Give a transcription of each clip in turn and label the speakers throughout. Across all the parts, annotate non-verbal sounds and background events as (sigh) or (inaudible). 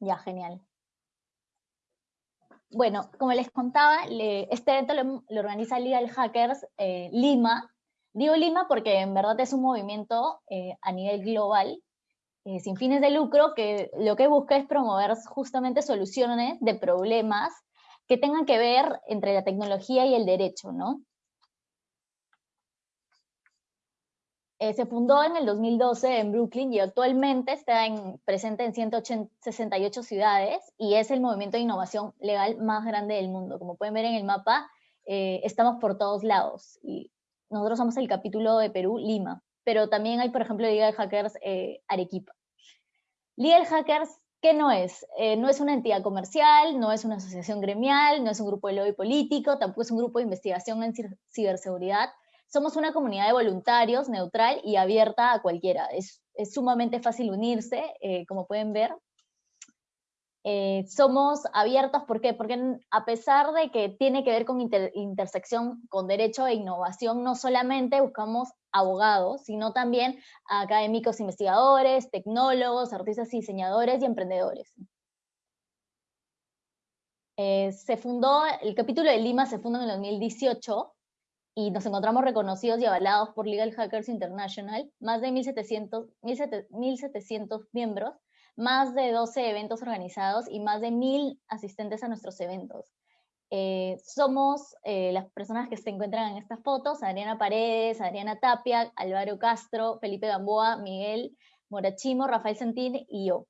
Speaker 1: Ya, genial. Bueno, como les contaba, este evento lo, organiza Legal Hackers eh, Lima. Digo Lima porque en verdad es un movimiento eh, a nivel global, eh, sin fines de lucro, que lo que busca es promover justamente soluciones de problemas que tengan que ver entre la tecnología y el derecho, ¿no? Eh, se fundó en el 2012 en Brooklyn y actualmente está presente en 168 ciudades y es el movimiento de innovación legal más grande del mundo. Como pueden ver en el mapa, eh, estamos por todos lados. Y nosotros somos el capítulo de Perú, Lima, pero también hay, por ejemplo, Legal Hackers eh, Arequipa. Legal Hackers, ¿qué no es? no es una entidad comercial, no es una asociación gremial, no es un grupo de lobby político, tampoco es un grupo de investigación en ciberseguridad, somos una comunidad de voluntarios, neutral y abierta a cualquiera. Es, sumamente fácil unirse, eh, como pueden ver. Eh, somos abiertos, ¿por qué? Porque a pesar de que tiene que ver con intersección con derecho e innovación, no solamente buscamos abogados, sino también académicos investigadores, tecnólogos, artistas diseñadores y emprendedores. Eh, se fundó, el capítulo de Lima se fundó en el 2018 y nos encontramos reconocidos y avalados por Legal Hackers International, más de 1.700, 1.700 miembros, más de 12 eventos organizados y más de 1.000 asistentes a nuestros eventos. Eh, somos eh, las personas que se encuentran en estas fotos, Adriana Paredes, Adriana Tapia, Álvaro Castro, Felipe Gamboa, Miguel Morachimo, Rafael Santín y yo,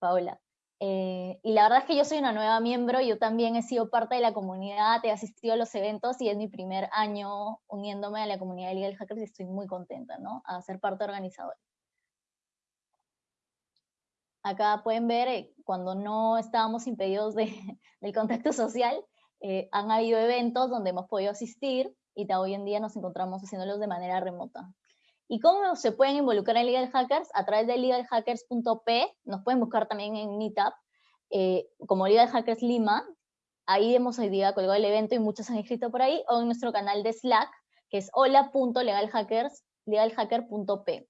Speaker 1: Paola. Eh, y la verdad es que yo soy una nueva miembro, yo también he sido parte de la comunidad, he asistido a los eventos y es mi primer año uniéndome a la comunidad de Legal Hackers y estoy muy contenta, ¿no? A ser parte organizadora. Acá pueden ver, eh, cuando no estábamos impedidos de, (laughs) del contacto social, eh, han habido eventos donde hemos podido asistir y hoy en día nos encontramos haciéndolos de manera remota. ¿Y cómo se pueden involucrar en Legal Hackers? A través de legalhackers.p, nos pueden buscar también en Meetup, eh, como Legal Hackers Lima, ahí hemos hoy día colgado el evento y muchos han inscrito por ahí, o en nuestro canal de Slack, que es hola.legalhackers.legalhacker.p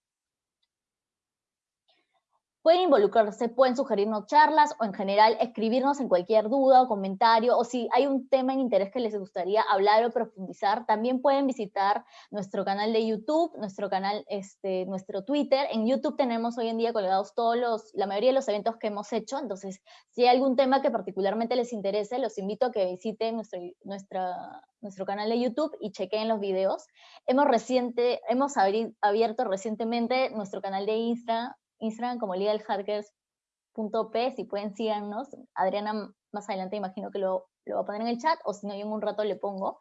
Speaker 1: pueden involucrarse, pueden sugerirnos charlas o en general escribirnos en cualquier duda o comentario, o si hay un tema en interés que les gustaría hablar o profundizar, también pueden visitar nuestro canal de YouTube, nuestro canal, este, nuestro Twitter. En YouTube tenemos hoy en día colgados todos los, la mayoría de los eventos que hemos hecho, entonces si hay algún tema que particularmente les interese, los invito a que visiten nuestro, nuestra, nuestro canal de YouTube y chequen los videos. Hemos, reciente, hemos abierto recientemente nuestro canal de Instagram, Instagram como legalhackers.p, si pueden síganos. Adriana más adelante imagino que lo, lo va a poner en el chat, o si no, yo en un rato le pongo.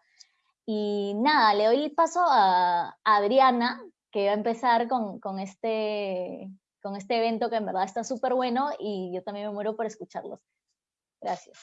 Speaker 1: Y nada, le doy el paso a, Adriana, que va a empezar con, con, este, con este evento que en verdad está súper bueno y yo también me muero por escucharlos. Gracias.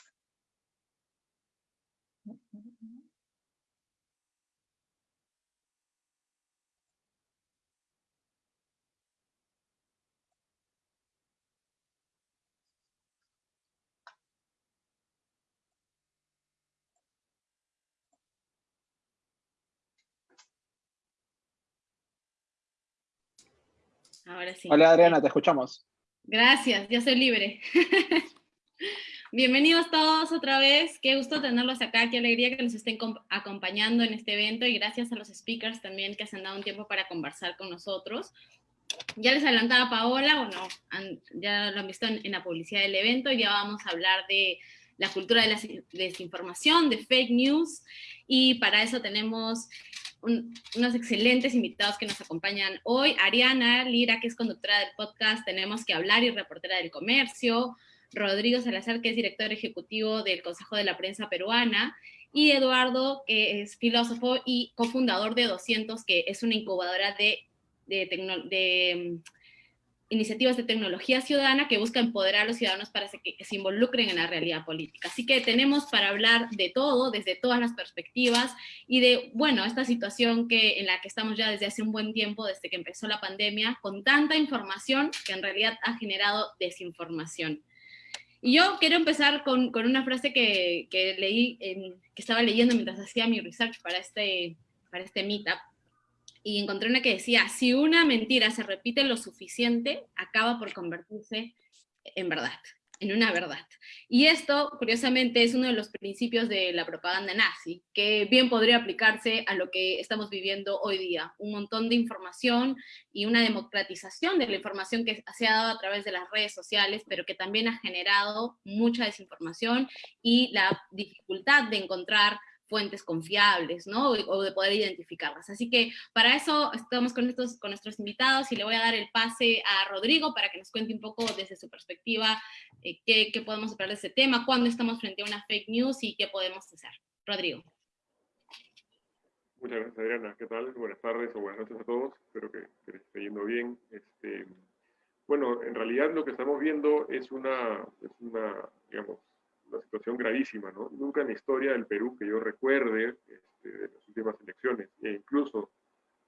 Speaker 2: Ahora sí.
Speaker 3: Hola Adriana, te escuchamos.
Speaker 2: Gracias, yo soy libre. (laughs) Bienvenidos todos otra vez, qué gusto tenerlos acá, qué alegría que nos estén acompañando en este evento y gracias a los speakers también que se han dado un tiempo para conversar con nosotros. Ya les adelantaba Paola, bueno, ya lo han visto en, la publicidad del evento, y ya vamos a hablar de la cultura de la desinformación, de fake news, y para eso tenemos unos excelentes invitados que nos acompañan hoy. Ariana Lira, que es conductora del podcast Tenemos que hablar y reportera del comercio. Rodrigo Salazar, que es director ejecutivo del Consejo de la Prensa Peruana. Y Eduardo, que es filósofo y cofundador de 200, que es una incubadora de, de, de iniciativas de tecnología ciudadana que busca empoderar a los ciudadanos para que, se involucren en la realidad política. Así que tenemos para hablar de todo, desde todas las perspectivas, y de, bueno, esta situación que, en la que estamos ya desde hace un buen tiempo, desde que empezó la pandemia, con tanta información que en realidad ha generado desinformación. Y yo quiero empezar con, una frase que, leí, que estaba leyendo mientras hacía mi research para este, para este meetup, y encontré una que decía, si una mentira se repite lo suficiente, acaba por convertirse en verdad en una verdad. Y esto, curiosamente, es uno de los principios de la propaganda nazi, que bien podría aplicarse a lo que estamos viviendo hoy día. Un montón de información y una democratización de la información que se ha dado a través de las redes sociales, pero que también ha generado mucha desinformación y la dificultad de encontrar fuentes confiables, ¿no? O de poder identificarlas. Así que para eso estamos con, estos, con nuestros invitados y le voy a dar el pase a Rodrigo para que nos cuente un poco desde su perspectiva eh, qué, podemos esperar de ese tema, cuándo estamos frente a una fake news y qué podemos hacer. Rodrigo.
Speaker 3: Muchas gracias, Adriana. ¿Qué tal? Buenas tardes o buenas noches a todos. Espero que, que les esté yendo bien. Este, bueno, en realidad lo que estamos viendo es una, es una digamos, una situación gravísima, ¿no? Nunca en la historia del Perú que yo recuerde este, de las últimas elecciones, e incluso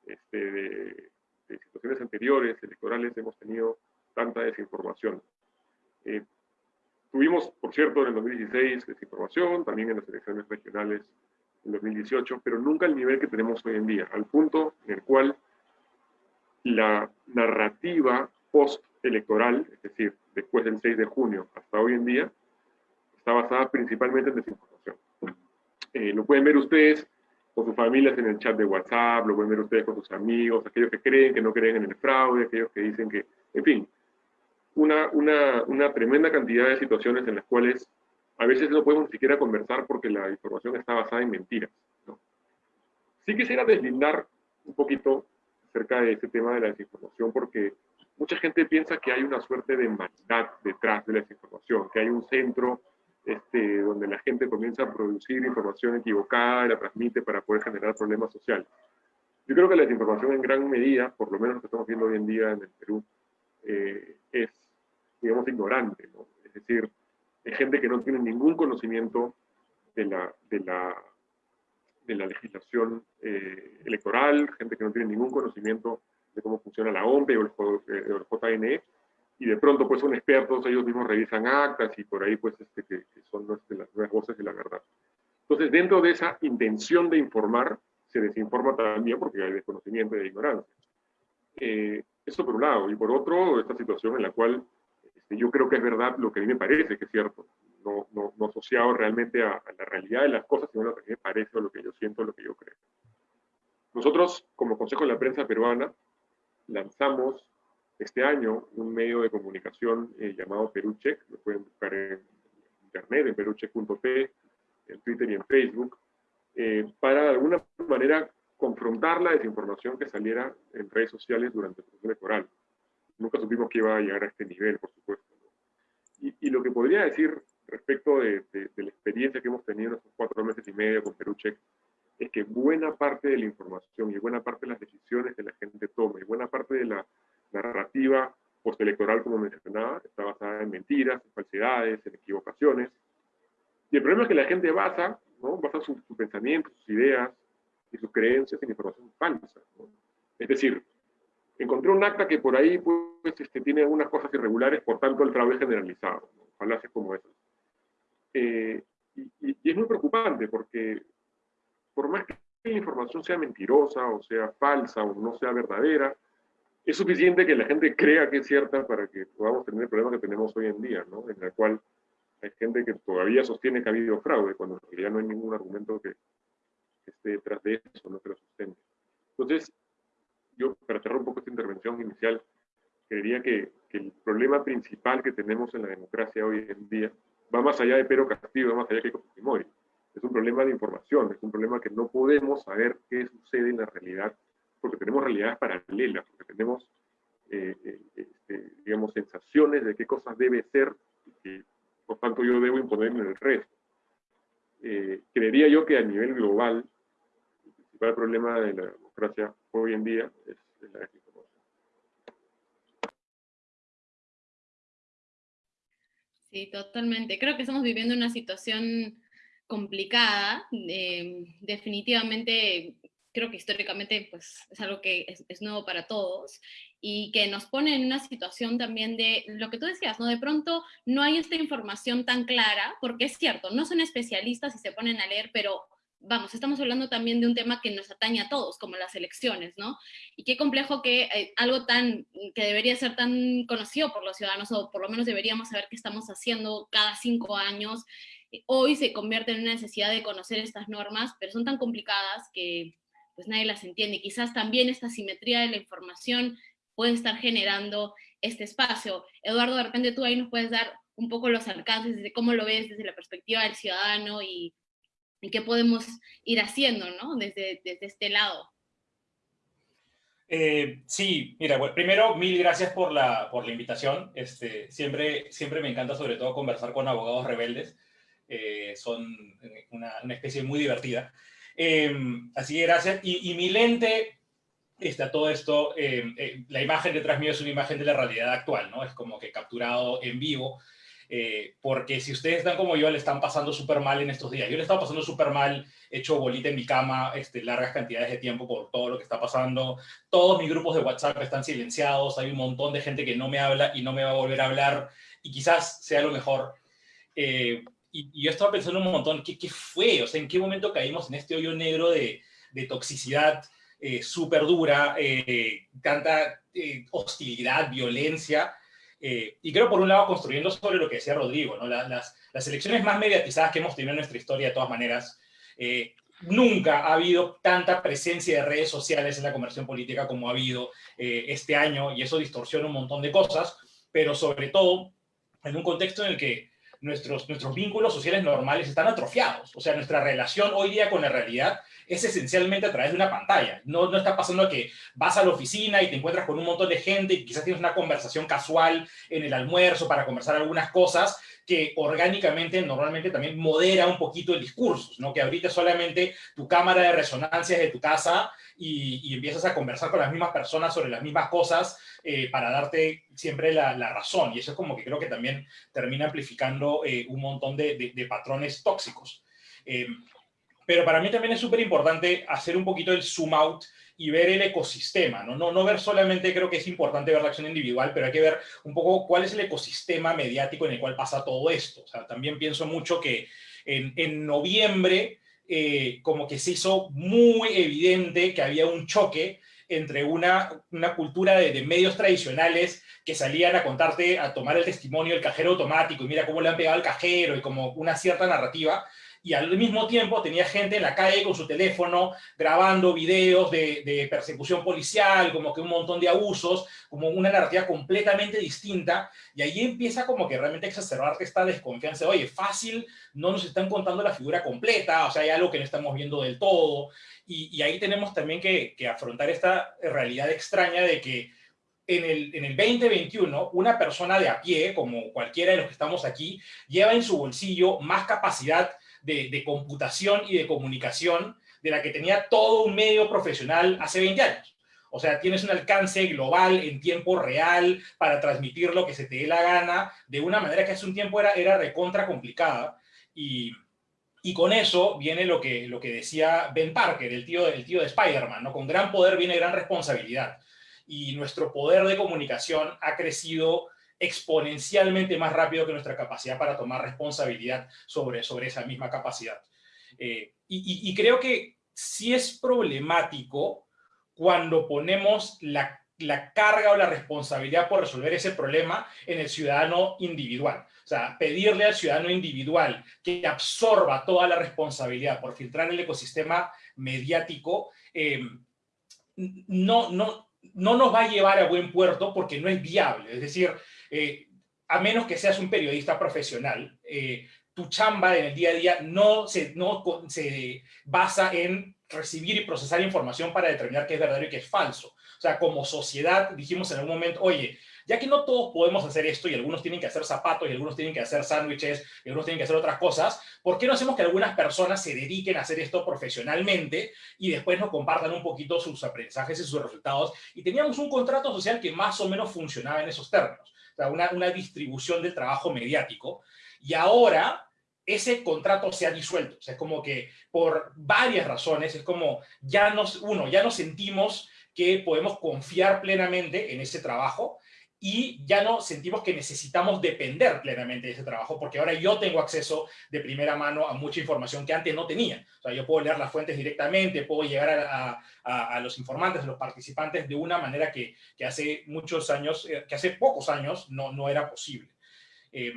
Speaker 3: este, de, situaciones anteriores, electorales, hemos tenido tanta desinformación. Eh, tuvimos, por cierto, en el 2016 desinformación, también en las elecciones regionales en 2018, pero nunca al nivel que tenemos hoy en día, al punto en el cual la narrativa post-electoral, es decir, después del 6 de junio hasta hoy en día, está basada principalmente en desinformación. Eh, lo pueden ver ustedes con sus familias en el chat de WhatsApp, lo pueden ver ustedes con sus amigos, aquellos que creen, que no creen en el fraude, aquellos que dicen que, en fin, una, una, una tremenda cantidad de situaciones en las cuales a veces no podemos ni siquiera conversar porque la información está basada en mentiras. ¿no? Sí quisiera deslindar un poquito acerca de este tema de la desinformación porque mucha gente piensa que hay una suerte de maldad detrás de la desinformación, que hay un centro este, donde la gente comienza a producir información equivocada la transmite para poder generar problemas sociales. Yo creo que la desinformación en gran medida, por lo menos lo que estamos viendo hoy en día en el Perú, eh, es, digamos, ignorante. ¿no? Es decir, es gente que no tiene ningún conocimiento de la, legislación eh, electoral, gente que no tiene ningún conocimiento de cómo funciona la OMPE o el, o el JNE, y de pronto pues son expertos, ellos mismos revisan actas y por ahí pues este, que, son este, las nuevas voces de la verdad. Entonces dentro de esa intención de informar, se desinforma también porque hay desconocimiento y ignorancia. Eh, eso por un lado, y por otro, esta situación en la cual este, yo creo que es verdad lo que a mí me parece que es cierto, no, no, no asociado realmente a, a, la realidad de las cosas, sino lo que a mí me parece, o lo que yo siento, lo que yo creo. Nosotros, como Consejo de la Prensa Peruana, lanzamos este año un medio de comunicación eh, llamado Perucheck, lo pueden buscar en internet, en perucheck.p, en Twitter y en Facebook, eh, para de alguna manera confrontar la desinformación que saliera en redes sociales durante el proceso electoral. Nunca supimos que iba a llegar a este nivel, por supuesto. Y, y, lo que podría decir respecto de, de, de, la experiencia que hemos tenido en estos cuatro meses y medio con Perucheck, es que buena parte de la información y buena parte de las decisiones que la gente toma y buena parte de la narrativa postelectoral, como mencionaba, está basada en mentiras, en falsedades, en equivocaciones. Y el problema es que la gente basa, ¿no? basa sus su pensamientos, sus ideas y sus creencias en información falsa. ¿no? Es decir, encontré un acta que por ahí pues, este, tiene algunas cosas irregulares, por tanto el fraude generalizado, ¿no? falacias como esas. Eh, y, y, y es muy preocupante porque por más que la información sea mentirosa o sea falsa o no sea verdadera, es suficiente que la gente crea que es cierta para que podamos tener el problema que tenemos hoy en día, ¿no? En el cual hay gente que todavía sostiene que ha habido fraude, cuando en realidad no hay ningún argumento que, esté detrás de eso, no que lo sustente. Entonces, yo, para cerrar un poco esta intervención inicial, creería que, que, el problema principal que tenemos en la democracia hoy en día va más allá de Pedro Castillo, va más allá que Fujimori. Es un problema de información, es un problema que no podemos saber qué sucede en la realidad porque tenemos realidades paralelas, porque tenemos, eh, eh, este, digamos, sensaciones de qué cosas debe ser y por tanto, yo debo imponer en el resto. Eh, creería yo que a nivel global, el principal problema de la democracia hoy en día es, la desinformación.
Speaker 2: Sí, totalmente. Creo que estamos viviendo una situación complicada. Definitivamente creo que históricamente pues, es algo que es, es, nuevo para todos y que nos pone en una situación también de lo que tú decías, ¿no? De pronto no hay esta información tan clara, porque es cierto, no son especialistas y se ponen a leer, pero vamos, estamos hablando también de un tema que nos atañe a todos, como las elecciones, ¿no? Y qué complejo que eh, algo tan, que debería ser tan conocido por los ciudadanos, o por lo menos deberíamos saber qué estamos haciendo cada cinco años, hoy se convierte en una necesidad de conocer estas normas, pero son tan complicadas que pues nadie las entiende. quizás también esta simetría de la información puede estar generando este espacio. Eduardo, de repente tú ahí nos puedes dar un poco los alcances de cómo lo ves desde la perspectiva del ciudadano y y qué podemos ir haciendo, ¿no? Desde, desde este lado.
Speaker 4: Eh, sí, mira, bueno, primero, mil gracias por la, por la invitación. Este, siempre, siempre me encanta, sobre todo, conversar con abogados rebeldes. Eh, son una, una, especie muy divertida. Em, así que gracias. Y, mi lente, está todo esto, em, eh, la imagen detrás mío es una imagen de la realidad actual, ¿no? Es como que capturado en vivo. Eh, porque si ustedes están como yo, le están pasando súper mal en estos días. Yo le estaba pasando súper mal, hecho bolita en mi cama este, largas cantidades de tiempo por todo lo que está pasando. Todos mis grupos de WhatsApp están silenciados, hay un montón de gente que no me habla y no me va a volver a hablar, y quizás sea lo mejor. Eh, y, yo estaba pensando un montón, ¿qué, ¿qué, fue? O sea, ¿en qué momento caímos en este hoyo negro de, de toxicidad eh, súper dura, tanta hostilidad, violencia? Eh, y creo, por un lado, construyendo sobre lo que decía Rodrigo, ¿no? las, las, elecciones más mediatizadas que hemos tenido en nuestra historia, de todas maneras, eh, nunca ha habido tanta presencia de redes sociales en la conversión política como ha habido eh, este año, y eso distorsiona un montón de cosas, pero sobre todo en un contexto en el que nuestros, nuestros vínculos sociales normales están atrofiados. O sea, nuestra relación hoy día con la realidad es esencialmente a través de una pantalla. No, no está pasando que vas a la oficina y te encuentras con un montón de gente y quizás tienes una conversación casual en el almuerzo para conversar algunas cosas que orgánicamente normalmente también modera un poquito el discurso, ¿no? Que ahorita solamente tu cámara de resonancia es de tu casa y, empiezas a conversar con las mismas personas sobre las mismas cosas eh, para darte siempre la, razón. Y eso es como que creo que también termina amplificando eh, un montón de, de, patrones tóxicos. Eh, pero para mí también es súper importante hacer un poquito el zoom out y ver el ecosistema, ¿no? ¿no? No ver solamente, creo que es importante ver la acción individual, pero hay que ver un poco cuál es el ecosistema mediático en el cual pasa todo esto. O sea, también pienso mucho que en, en noviembre eh, como que se hizo muy evidente que había un choque entre una, una cultura de, de, medios tradicionales que salían a contarte, a tomar el testimonio del cajero automático y mira cómo le han pegado al cajero y como una cierta narrativa, y al mismo tiempo tenía gente en la calle con su teléfono grabando videos de, persecución policial, como que un montón de abusos, como una narrativa completamente distinta, y ahí empieza como que realmente exacerbarte esta desconfianza, oye, fácil, no nos están contando la figura completa, o sea, hay algo que no estamos viendo del todo, y, ahí tenemos también que, afrontar esta realidad extraña de que en el, en el 2021, una persona de a pie, como cualquiera de los que estamos aquí, lleva en su bolsillo más capacidad de, computación y de comunicación de la que tenía todo un medio profesional hace 20 años. O sea, tienes un alcance global en tiempo real para transmitir lo que se te dé la gana de una manera que hace un tiempo era, era recontra complicada. Y, y con eso viene lo que, lo que decía Ben Parker, el tío, el tío de Spider-Man, ¿no? Con gran poder viene gran responsabilidad. Y nuestro poder de comunicación ha crecido exponencialmente más rápido que nuestra capacidad para tomar responsabilidad sobre, sobre esa misma capacidad. Eh, y, y, creo que sí es problemático cuando ponemos la, la, carga o la responsabilidad por resolver ese problema en el ciudadano individual. O sea, pedirle al ciudadano individual que absorba toda la responsabilidad por filtrar el ecosistema mediático, eh, no, no, no nos va a llevar a buen puerto porque no es viable. Es decir, eh, a menos que seas un periodista profesional, eh, tu chamba en el día a día no se, no se basa en recibir y procesar información para determinar qué es verdadero y qué es falso. O sea, como sociedad dijimos en algún momento, oye, ya que no todos podemos hacer esto y algunos tienen que hacer zapatos y algunos tienen que hacer sándwiches y algunos tienen que hacer otras cosas, ¿por qué no hacemos que algunas personas se dediquen a hacer esto profesionalmente y después nos compartan un poquito sus aprendizajes y sus resultados? Y teníamos un contrato social que más o menos funcionaba en esos términos una, una distribución del trabajo mediático, y ahora ese contrato se ha disuelto. O sea, es como que por varias razones, es como ya nos, uno, ya nos sentimos que podemos confiar plenamente en ese trabajo, y ya no sentimos que necesitamos depender plenamente de ese trabajo, porque ahora yo tengo acceso de primera mano a mucha información que antes no tenía. O sea, yo puedo leer las fuentes directamente, puedo llegar a, a, los informantes, a los participantes, de una manera que, que hace muchos años, eh, que hace pocos años no, no era posible. Eh,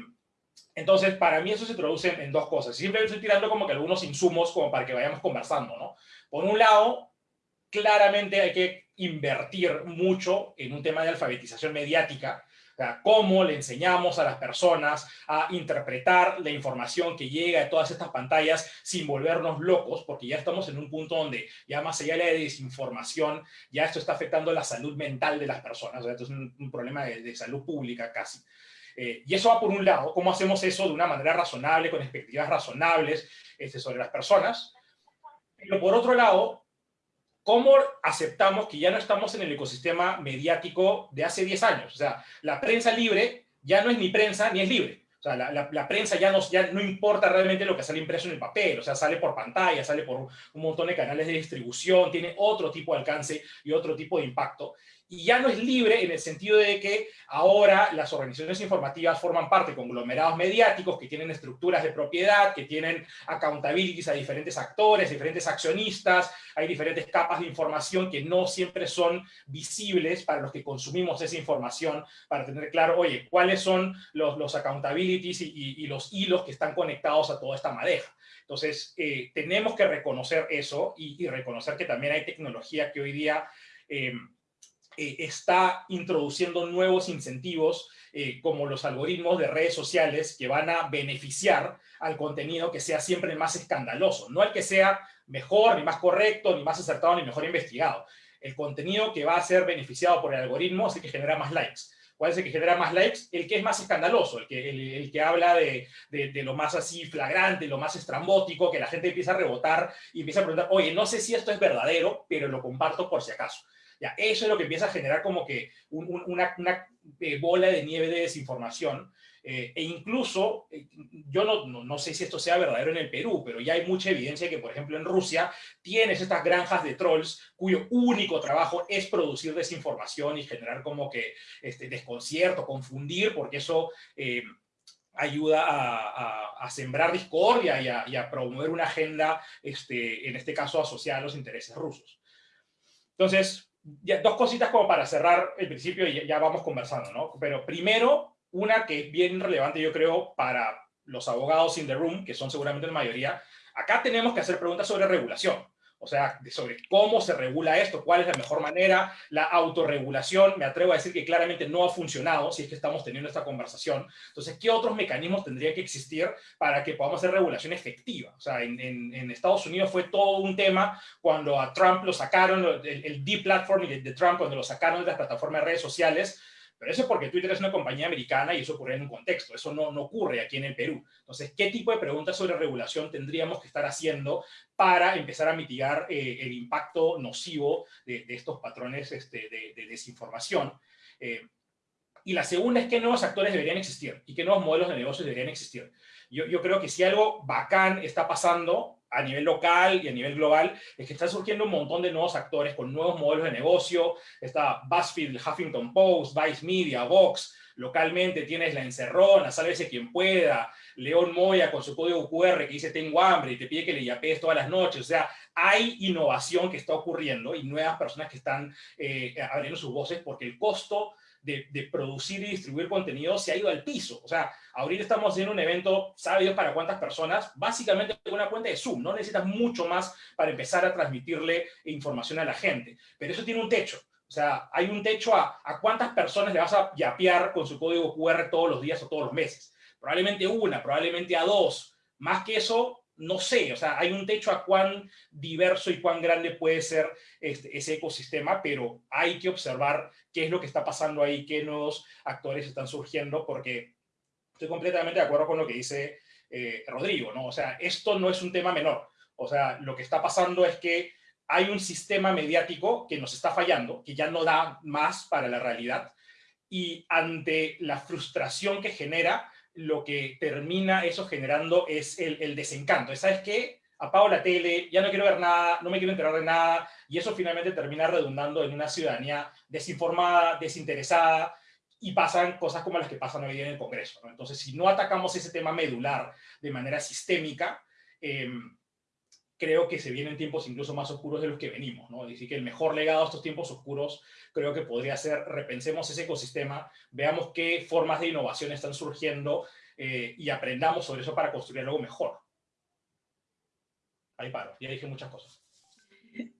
Speaker 4: entonces, para mí eso se traduce en dos cosas. Siempre estoy tirando como que algunos insumos como para que vayamos conversando, ¿no? Por un lado, claramente hay que invertir mucho en un tema de alfabetización mediática, cómo le enseñamos a las personas a interpretar la información que llega de todas estas pantallas sin volvernos locos, porque ya estamos en un punto donde ya más allá de la desinformación, ya esto está afectando la salud mental de las personas, o esto es un, problema de, salud pública casi. Eh, y eso va por un lado, cómo hacemos eso de una manera razonable, con expectativas razonables este, sobre las personas. Pero por otro lado, ¿cómo aceptamos que ya no estamos en el ecosistema mediático de hace 10 años? O sea, la prensa libre ya no es ni prensa ni es libre. O sea, la, prensa ya no, ya no importa realmente lo que sale impreso en el papel, o sea, sale por pantalla, sale por un montón de canales de distribución, tiene otro tipo de alcance y otro tipo de impacto y ya no es libre en el sentido de que ahora las organizaciones informativas forman parte de conglomerados mediáticos que tienen estructuras de propiedad, que tienen accountabilities a diferentes actores, diferentes accionistas, hay diferentes capas de información que no siempre son visibles para los que consumimos esa información, para tener claro, oye, cuáles son los, los accountabilities y, los hilos que están conectados a toda esta madeja. Entonces, eh, tenemos que reconocer eso y, reconocer que también hay tecnología que hoy día... Eh, eh, está introduciendo nuevos incentivos eh, como los algoritmos de redes sociales que van a beneficiar al contenido que sea siempre el más escandaloso, no el que sea mejor, ni más correcto, ni más acertado, ni mejor investigado. El contenido que va a ser beneficiado por el algoritmo es el que genera más likes. ¿Cuál es el que genera más likes? El que es más escandaloso, el que, el, que habla de, de, lo más así flagrante, lo más estrambótico, que la gente empieza a rebotar y empieza a preguntar, oye, no sé si esto es verdadero, pero lo comparto por si acaso. Ya, eso es lo que empieza a generar como que una, eh, bola de nieve de desinformación. Eh, e incluso, eh, yo no, no, sé si esto sea verdadero en el Perú, pero ya hay mucha evidencia que, por ejemplo, en Rusia tienes estas granjas de trolls cuyo único trabajo es producir desinformación y generar como que este, desconcierto, confundir, porque eso ayuda a, sembrar discordia y a, promover una agenda, este, en este caso asociada a los intereses rusos. Entonces, dos cositas como para cerrar el principio y ya vamos conversando, ¿no? Pero primero, una que es bien relevante, yo creo, para los abogados in the room, que son seguramente la mayoría, acá tenemos que hacer preguntas sobre regulación. O sea, sobre cómo se regula esto, cuál es la mejor manera, la autorregulación, me atrevo a decir que claramente no ha funcionado si es que estamos teniendo esta conversación. Entonces, ¿qué otros mecanismos tendría que existir para que podamos hacer regulación efectiva? O sea, en, Estados Unidos fue todo un tema cuando a Trump lo sacaron, el, el deplatforming de Trump, cuando lo sacaron de las plataformas de redes sociales, eso es porque Twitter es una compañía americana y eso ocurre en un contexto. Eso no, no ocurre aquí en el Perú. Entonces, ¿qué tipo de preguntas sobre regulación tendríamos que estar haciendo para empezar a mitigar eh, el impacto nocivo de, estos patrones este, de, desinformación? Eh, y la segunda es qué nuevos actores deberían existir y qué nuevos modelos de negocios deberían existir. Yo, yo creo que si algo bacán está pasando a nivel local y a nivel global, es que están surgiendo un montón de nuevos actores con nuevos modelos de negocio. Está BuzzFeed, Huffington Post, Vice Media, Vox. Localmente tienes La Encerrona, Sálvese quien pueda, León Moya con su código QR que dice tengo hambre y te pide que le yapees todas las noches. O sea, hay innovación que está ocurriendo y nuevas personas que están eh, abriendo sus voces porque el costo de, producir y distribuir contenido se ha ido al piso. O sea, ahorita estamos haciendo un evento, ¿sabe Dios para cuántas personas? Básicamente una cuenta de Zoom, no necesitas mucho más para empezar a transmitirle información a la gente. Pero eso tiene un techo. O sea, hay un techo a, a cuántas personas le vas a yapear con su código QR todos los días o todos los meses. Probablemente una, probablemente a dos. Más que eso, no sé, o sea, hay un techo a cuán diverso y cuán grande puede ser este, ese ecosistema, pero hay que observar qué es lo que está pasando ahí, qué nuevos actores están surgiendo, porque estoy completamente de acuerdo con lo que dice eh, Rodrigo, ¿no? O sea, esto no es un tema menor. O sea, lo que está pasando es que hay un sistema mediático que nos está fallando, que ya no da más para la realidad, y ante la frustración que genera, lo que termina eso generando es el, desencanto. ¿Sabes qué? Apago la tele, ya no quiero ver nada, no me quiero enterar de nada, y eso finalmente termina redundando en una ciudadanía desinformada, desinteresada, y pasan cosas como las que pasan hoy día en el Congreso. Entonces, si no atacamos ese tema medular de manera sistémica, em, creo que se vienen tiempos incluso más oscuros de los que venimos, ¿no? Decir que el mejor legado a estos tiempos oscuros creo que podría ser repensemos ese ecosistema, veamos qué formas de innovación están surgiendo eh, y aprendamos sobre eso para construir algo mejor. Ahí paro, ya dije muchas cosas. (laughs)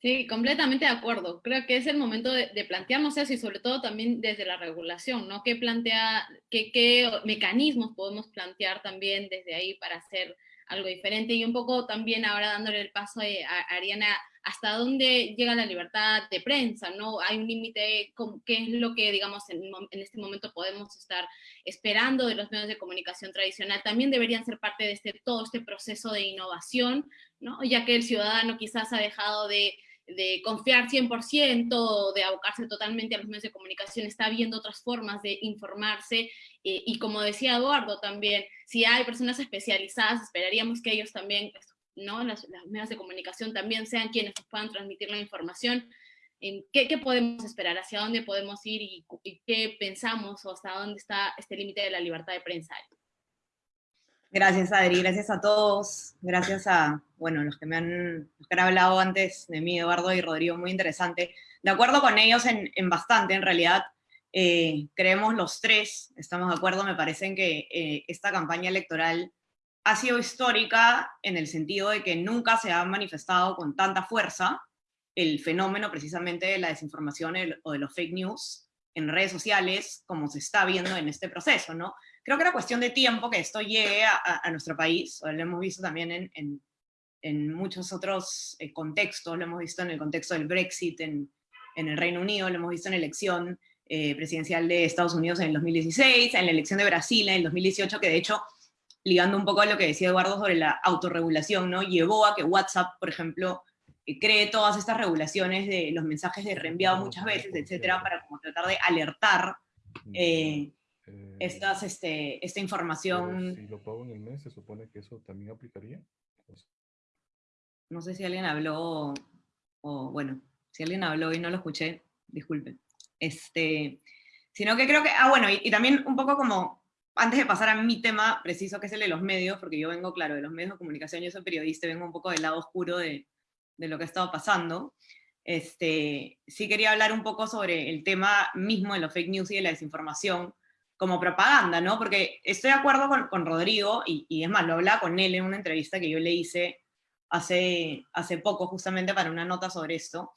Speaker 2: Sí, completamente de acuerdo. Creo que es el momento de, plantearnos eso y sobre todo también desde la regulación, ¿no? ¿Qué, plantea, qué mecanismos podemos plantear también desde ahí para hacer algo diferente? Y un poco también ahora dándole el paso a Ariana, ¿hasta dónde llega la libertad de prensa? ¿no? Hay un límite, ¿qué es lo que, digamos, en, en, este momento podemos estar esperando de los medios de comunicación tradicional? También deberían ser parte de este, todo este proceso de innovación, ¿no? Ya que el ciudadano quizás ha dejado de de confiar 100%, de abocarse totalmente a los medios de comunicación, está viendo otras formas de informarse eh, y como decía Eduardo también, si hay personas especializadas, esperaríamos que ellos también, ¿no? Las, medios de comunicación también sean quienes puedan transmitir la información. ¿En qué, qué, podemos esperar? ¿Hacia dónde podemos ir? Y, y, qué pensamos? ¿O hasta dónde está este límite de la libertad de prensa?
Speaker 5: Gracias, Adri. Gracias a todos. Gracias a, bueno, los que me han, hablado antes de mí, Eduardo y Rodrigo, muy interesante. De acuerdo con ellos en, bastante, en realidad, eh, creemos los tres, estamos de acuerdo, me parece en que eh, esta campaña electoral ha sido histórica en el sentido de que nunca se ha manifestado con tanta fuerza el fenómeno precisamente de la desinformación o de los fake news en redes sociales, como se está viendo en este proceso, ¿no? Creo que era cuestión de tiempo que esto llegue a, nuestro país, lo hemos visto también en, en, muchos otros eh, contextos, lo hemos visto en el contexto del Brexit en, en el Reino Unido, lo hemos visto en la elección eh, presidencial de Estados Unidos en el 2016, en la elección de Brasil en el 2018, que de hecho, ligando un poco a lo que decía Eduardo sobre la autorregulación, ¿no? llevó a que WhatsApp, por ejemplo, eh, cree todas estas regulaciones de los mensajes de reenviado muchas veces, etcétera, para como tratar de alertar eh, eh, estas, este, esta información...
Speaker 6: Si lo pago en el mes, ¿se supone que eso también aplicaría?
Speaker 5: No sé si alguien habló, o bueno, si alguien habló y no lo escuché, disculpen. Este, sino que creo que, ah, bueno, y, también un poco como, antes de pasar a mi tema preciso, que es el de los medios, porque yo vengo, claro, de los medios de comunicación, yo soy periodista, vengo un poco del lado oscuro de, de lo que ha estado pasando, este, sí quería hablar un poco sobre el tema mismo de los fake news y de la desinformación, como propaganda, ¿no? Porque estoy de acuerdo con, Rodrigo, y, y, es más, lo hablaba con él en una entrevista que yo le hice hace, hace poco, justamente para una nota sobre esto,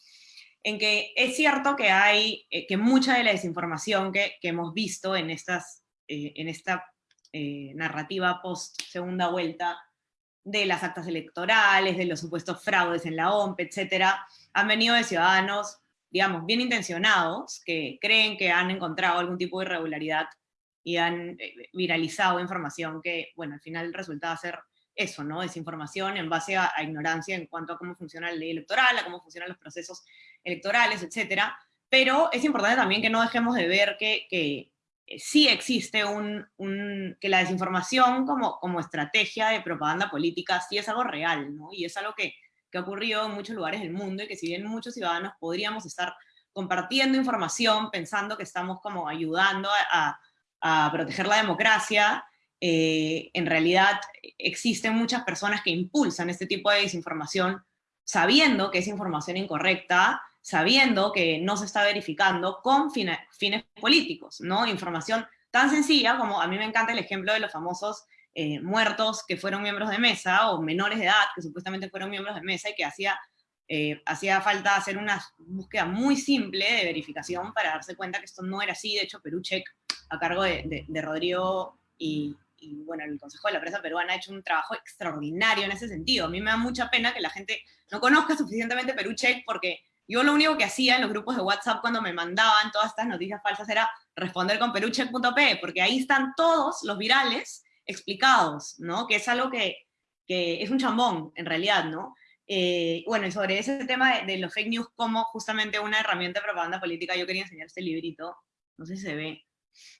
Speaker 5: en que es cierto que hay, eh, que mucha de la desinformación que, hemos visto en, estas, eh, en esta eh, narrativa post-segunda vuelta, de las actas electorales, de los supuestos fraudes en la OMP, etcétera, han venido de ciudadanos, digamos, bien intencionados, que creen que han encontrado algún tipo de irregularidad y han eh, viralizado información que, bueno, al final resulta ser eso, ¿no? Desinformación en base a, ignorancia en cuanto a cómo funciona la ley electoral, a cómo funcionan los procesos electorales, etcétera. Pero es importante también que no dejemos de ver que, que eh, sí existe un, un, que la desinformación como, como estrategia de propaganda política sí es algo real, ¿no? Y es algo que, que ha ocurrido en muchos lugares del mundo y que si bien muchos ciudadanos podríamos estar compartiendo información pensando que estamos como ayudando a a proteger la democracia, eh, en realidad existen muchas personas que impulsan este tipo de desinformación sabiendo que es información incorrecta, sabiendo que no se está verificando con fines, políticos, ¿no? Información tan sencilla como a mí me encanta el ejemplo de los famosos eh, muertos que fueron miembros de mesa o menores de edad que supuestamente fueron miembros de mesa y que hacía, eh, hacía falta hacer una búsqueda muy simple de verificación para darse cuenta que esto no era así. De hecho, Perú Check a cargo de, de, Rodrigo y, bueno, el Consejo de la Prensa Peruana ha hecho un trabajo extraordinario en ese sentido. A mí me da mucha pena que la gente no conozca suficientemente Perú Check porque yo lo único que hacía en los grupos de WhatsApp cuando me mandaban todas estas noticias falsas era responder con perucheck.p, porque ahí están todos los virales explicados, ¿no? Que es algo que, que es un chambón, en realidad, ¿no? Eh, bueno, y sobre ese tema de, de, los fake news como justamente una herramienta de propaganda política, yo quería enseñar este librito, no sé si se ve,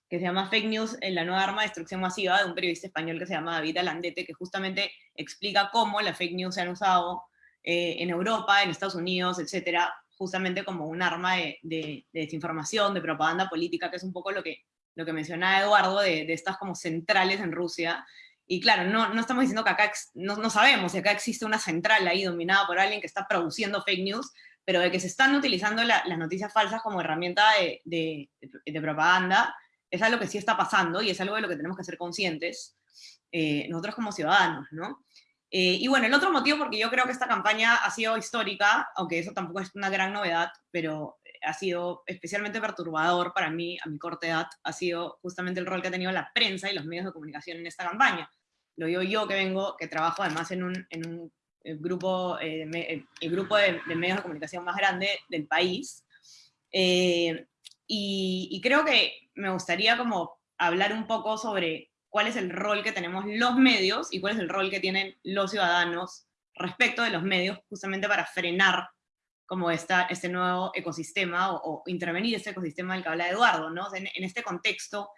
Speaker 5: que se llama Fake News, en la nueva arma de destrucción masiva, de un periodista español que se llama David Alandete, que justamente explica cómo las fake news se han usado eh, en Europa, en Estados Unidos, etcétera, justamente como un arma de, de, desinformación, de propaganda política, que es un poco lo que, lo que mencionaba Eduardo, de, de estas como centrales en Rusia. Y claro, no, no estamos diciendo que acá, no, no sabemos si acá existe una central ahí dominada por alguien que está produciendo fake news, pero de que se están utilizando la, las noticias falsas como herramienta de, de, de, propaganda, es algo que sí está pasando y es algo de lo que tenemos que ser conscientes eh, nosotros como ciudadanos, ¿no? Eh, y bueno, el otro motivo porque yo creo que esta campaña ha sido histórica, aunque eso tampoco es una gran novedad, pero ha sido especialmente perturbador para mí, a mi corta edad, ha sido justamente el rol que ha tenido la prensa y los medios de comunicación en esta campaña. Lo digo yo que vengo, que trabajo además en un, en un el grupo, eh, me, el grupo de, de, medios de comunicación más grande del país. Eh, y, creo que me gustaría como hablar un poco sobre cuál es el rol que tenemos los medios y cuál es el rol que tienen los ciudadanos respecto de los medios, justamente para frenar como esta, este nuevo ecosistema o, o intervenir este ecosistema del que habla Eduardo, ¿no? En, en, este contexto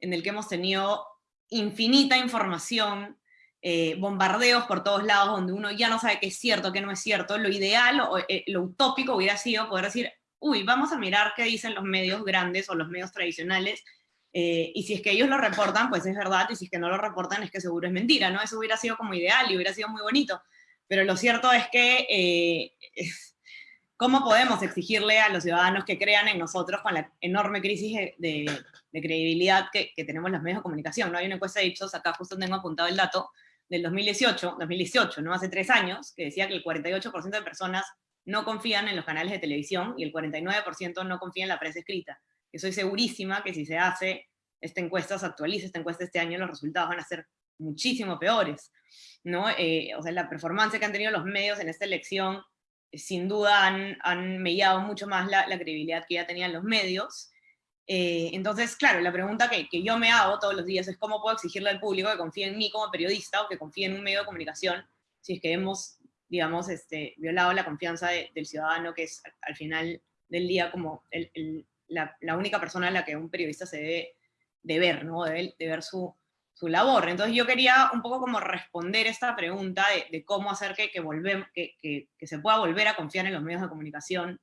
Speaker 5: en el que hemos tenido infinita información, eh, bombardeos por todos lados, donde uno ya no sabe qué es cierto, qué no es cierto, lo ideal o eh, lo utópico hubiera sido poder decir, uy, vamos a mirar qué dicen los medios grandes o los medios tradicionales eh, y si es que ellos lo reportan, pues es verdad, y si es que no lo reportan, es que seguro es mentira, ¿no? Eso hubiera sido como ideal y hubiera sido muy bonito. Pero lo cierto es que, eh, ¿cómo podemos exigirle a los ciudadanos que crean en nosotros con la enorme crisis de, credibilidad que, que, tenemos los medios de comunicación? ¿no? Hay una encuesta de Ipsos, acá justo tengo apuntado el dato, del 2018, 2018, ¿no? Hace tres años, que decía que el 48% de personas no confían en los canales de televisión y el 49% no confía en la prensa escrita estoy segurísima que si se hace esta encuesta, se actualiza esta encuesta este año, los resultados van a ser muchísimo peores, ¿no? Eh, o sea, la performance que han tenido los medios en esta elección, eh, sin duda han, han mucho más la, la, credibilidad que ya tenían los medios. Eh, entonces, claro, la pregunta que, que, yo me hago todos los días es cómo puedo exigirle al público que confíe en mí como periodista o que confíe en un medio de comunicación si es que hemos, digamos, este, violado la confianza de, del ciudadano, que es al final del día como el, el la, la, única persona a la que un periodista se debe de ver, ¿no? Debe de ver su, su, labor. Entonces yo quería un poco como responder esta pregunta de, de cómo hacer que, que, volvemos, que, que, que, se pueda volver a confiar en los medios de comunicación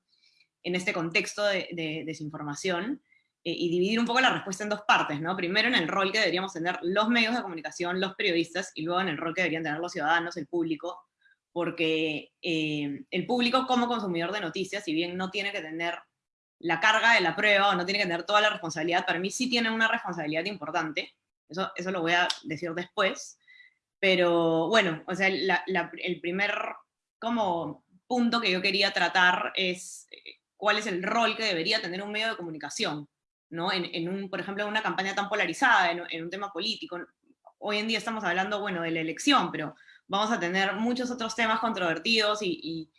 Speaker 5: en este contexto de, de desinformación eh, y dividir un poco la respuesta en dos partes, ¿no? Primero en el rol que deberíamos tener los medios de comunicación, los periodistas, y luego en el rol que deberían tener los ciudadanos, el público, porque eh, el público como consumidor de noticias, si bien no tiene que tener la carga de la prueba o no tiene que tener toda la responsabilidad, para mí sí tiene una responsabilidad importante, eso, eso lo voy a decir después, pero bueno, o sea, la, la, el primer como punto que yo quería tratar es eh, cuál es el rol que debería tener un medio de comunicación, ¿no? En, en un, por ejemplo, en una campaña tan polarizada, en, en un tema político. Hoy en día estamos hablando, bueno, de la elección, pero vamos a tener muchos otros temas controvertidos y, y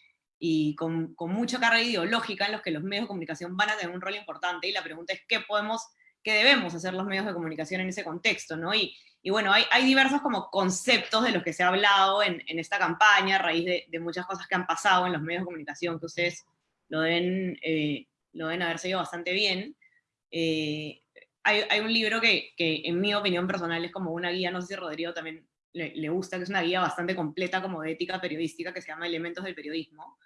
Speaker 5: y con, con, mucha carga ideológica en los que los medios de comunicación van a tener un rol importante y la pregunta es qué podemos, qué debemos hacer los medios de comunicación en ese contexto, ¿no? Y, y bueno, hay, hay, diversos como conceptos de los que se ha hablado en, en esta campaña a raíz de, de, muchas cosas que han pasado en los medios de comunicación que ustedes lo deben, eh, lo deben haber seguido bastante bien. Eh, hay, hay, un libro que, que, en mi opinión personal es como una guía, no sé si Rodrigo también le, le, gusta, que es una guía bastante completa como de ética periodística que se llama Elementos del Periodismo,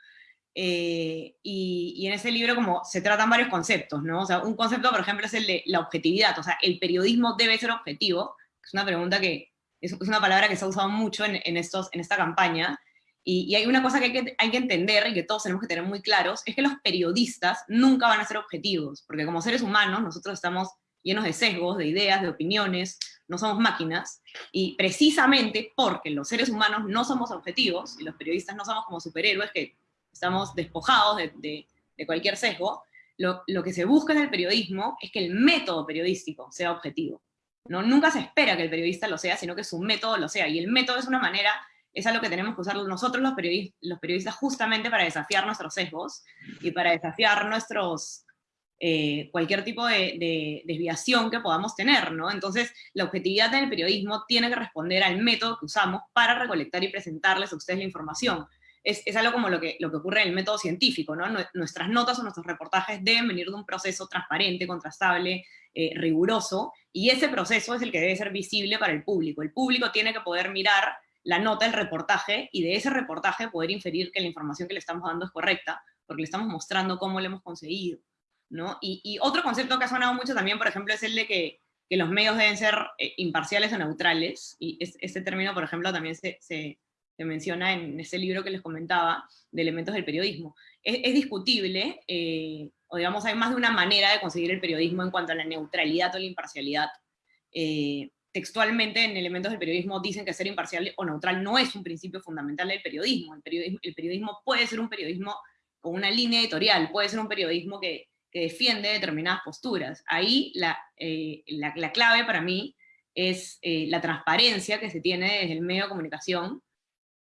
Speaker 5: eh, y, y, en ese libro como se tratan varios conceptos, ¿no? O sea, un concepto, por ejemplo, es el de la objetividad, o sea, el periodismo debe ser objetivo, es una pregunta que, es, es una palabra que se ha usado mucho en, en, estos, en esta campaña, y, y, hay una cosa que hay, que hay que entender y que todos tenemos que tener muy claros, es que los periodistas nunca van a ser objetivos, porque como seres humanos nosotros estamos llenos de sesgos, de ideas, de opiniones, no somos máquinas, y precisamente porque los seres humanos no somos objetivos, y los periodistas no somos como superhéroes que estamos despojados de, de, de cualquier sesgo, lo, lo, que se busca en el periodismo es que el método periodístico sea objetivo. ¿no? Nunca se espera que el periodista lo sea, sino que su método lo sea, y el método es una manera, es algo que tenemos que usar nosotros los periodistas, los periodistas justamente para desafiar nuestros sesgos y para desafiar nuestros, eh, cualquier tipo de, de, desviación que podamos tener, ¿no? Entonces, la objetividad del periodismo tiene que responder al método que usamos para recolectar y presentarles a ustedes la información es, algo como lo que, lo que ocurre en el método científico, ¿no? Nuestras notas o nuestros reportajes deben venir de un proceso transparente, contrastable, eh, riguroso, y ese proceso es el que debe ser visible para el público. El público tiene que poder mirar la nota, el reportaje, y de ese reportaje poder inferir que la información que le estamos dando es correcta, porque le estamos mostrando cómo lo hemos conseguido, ¿no? Y, otro concepto que ha sonado mucho también, por ejemplo, es el de que, los medios deben ser eh, imparciales o neutrales, y este término, por ejemplo, también se, se, menciona en ese libro que les comentaba, de elementos del periodismo. Es, discutible, eh, o digamos, hay más de una manera de conseguir el periodismo en cuanto a la neutralidad o la imparcialidad. Eh, textualmente en elementos del periodismo dicen que ser imparcial o neutral no es un principio fundamental del periodismo. El periodismo, el periodismo puede ser un periodismo con una línea editorial, puede ser un periodismo que, defiende determinadas posturas. Ahí la, eh, la, clave para mí es eh, la transparencia que se tiene desde el medio de comunicación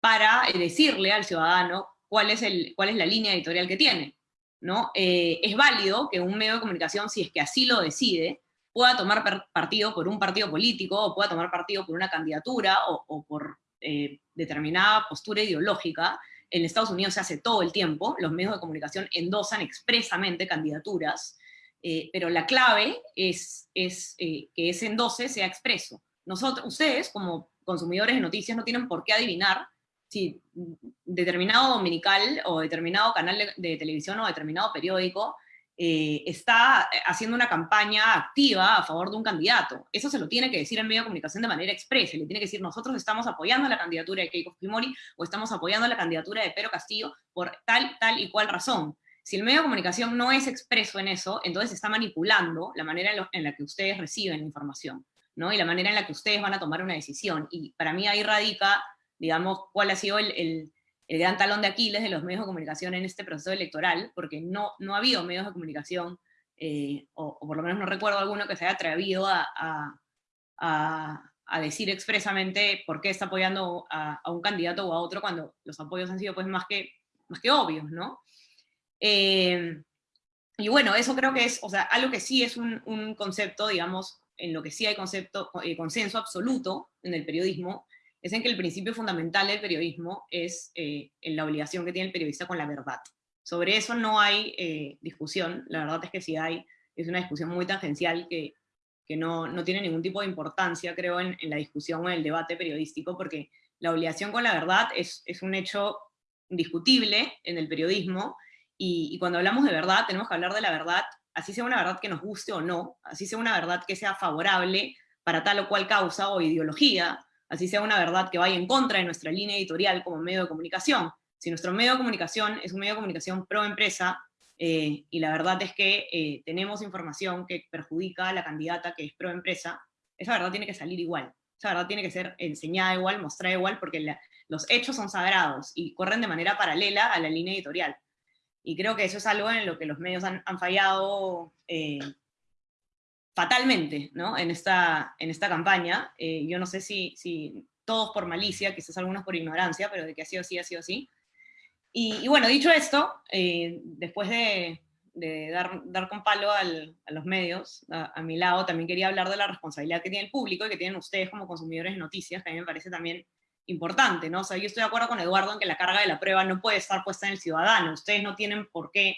Speaker 5: para eh, decirle al ciudadano cuál es, el, cuál es la línea editorial que tiene. ¿no? es válido que un medio de comunicación, si es que así lo decide, pueda tomar partido por un partido político, o pueda tomar partido por una candidatura, o, por eh, determinada postura ideológica, en Estados Unidos se hace todo el tiempo, los medios de comunicación endosan expresamente candidaturas, eh, pero la clave es, es eh, que ese endose sea expreso. Nosotros, ustedes, como consumidores de noticias, no tienen por qué adivinar si determinado dominical o determinado canal de televisión o determinado periódico eh, está eh, haciendo una campaña activa a favor de un candidato. Eso se lo tiene que decir el medio de comunicación de manera expresa, le tiene que decir nosotros estamos apoyando la candidatura de Keiko Fujimori o estamos apoyando la candidatura de Pedro Castillo por tal, tal y cual razón. Si el medio de comunicación no es expreso en eso, entonces está manipulando la manera en, la que ustedes reciben la información, ¿no? Y la manera en la que ustedes van a tomar una decisión. Y para mí ahí radica, digamos, cuál ha sido el el gran talón de Aquiles de los medios de comunicación en este proceso electoral, porque no, no ha habido medios de comunicación, eh, o, por lo menos no recuerdo alguno que se haya atrevido a, a, a, decir expresamente por qué está apoyando a, un candidato o a otro cuando los apoyos han sido pues más que, más que obvios, ¿no? Eh, y bueno, eso creo que es, o sea, algo que sí es un, un concepto, digamos, en lo que sí hay concepto, eh, consenso absoluto en el periodismo, es en que el principio fundamental del periodismo es eh, la obligación que tiene el periodista con la verdad. Sobre eso no hay eh, discusión, la verdad es que sí hay, es una discusión muy tangencial que, no, no, tiene ningún tipo de importancia, creo, en, la discusión o en el debate periodístico, porque la obligación con la verdad es, un hecho indiscutible en el periodismo, y, y, cuando hablamos de verdad tenemos que hablar de la verdad, así sea una verdad que nos guste o no, así sea una verdad que sea favorable para tal o cual causa o ideología, así sea una verdad que vaya en contra de nuestra línea editorial como medio de comunicación. Si nuestro medio de comunicación es un medio de comunicación pro empresa, eh, y la verdad es que eh, tenemos información que perjudica a la candidata que es pro empresa, esa verdad tiene que salir igual. Esa verdad tiene que ser enseñada igual, mostrada igual, porque los hechos son sagrados y corren de manera paralela a la línea editorial. Y creo que eso es algo en lo que los medios han, fallado eh, fatalmente ¿no? en, esta, en esta campaña. Eh, yo no sé si, si todos por malicia, quizás algunos por ignorancia, pero de que ha sido así, ha sido así. Y, bueno, dicho esto, eh, después de, de, dar, dar con palo al, a los medios, a, mi lado, también quería hablar de la responsabilidad que tiene el público y que tienen ustedes como consumidores de noticias, que a mí me parece también importante, ¿no? O sea, yo estoy de acuerdo con Eduardo en que la carga de la prueba no puede estar puesta en el ciudadano. Ustedes no tienen por qué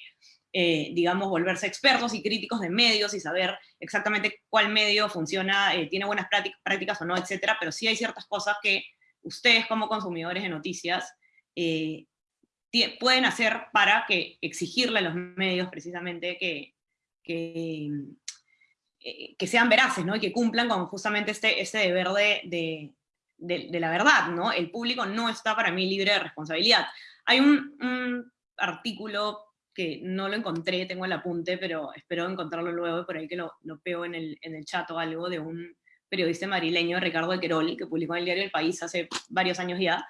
Speaker 5: eh, digamos, volverse expertos y críticos de medios y saber exactamente cuál medio funciona, eh, tiene buenas prácticas o no, etcétera, pero sí hay ciertas cosas que ustedes como consumidores de noticias eh, pueden hacer para que exigirle a los medios precisamente que, que, que, sean veraces, ¿no? Y que cumplan con justamente este, este deber de, de, la verdad, ¿no? El público no está para mí libre de responsabilidad. Hay un artículo que no lo encontré, tengo el apunte, pero espero encontrarlo luego, por ahí que lo, lo pego en el, en el chat o algo, de un periodista madrileño, Ricardo de Querol, que publicó en el diario El País hace varios años ya,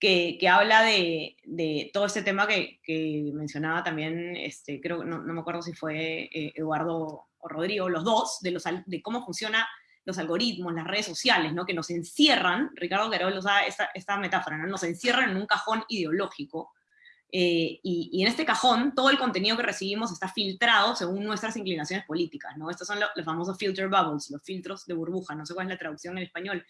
Speaker 5: que, que habla de, de, todo este tema que, que mencionaba también, este, creo, no, no me acuerdo si fue eh, Eduardo o Rodrigo, los dos, de, los, de cómo funciona los algoritmos, las redes sociales, ¿no? que nos encierran, Ricardo Querol usa esta, esta metáfora, ¿no? nos encierran en un cajón ideológico, eh, y, en este cajón, todo el contenido que recibimos está filtrado según nuestras inclinaciones políticas, ¿no? Estos son los famosos filter bubbles, los filtros de burbuja, no sé cuál es la traducción en español,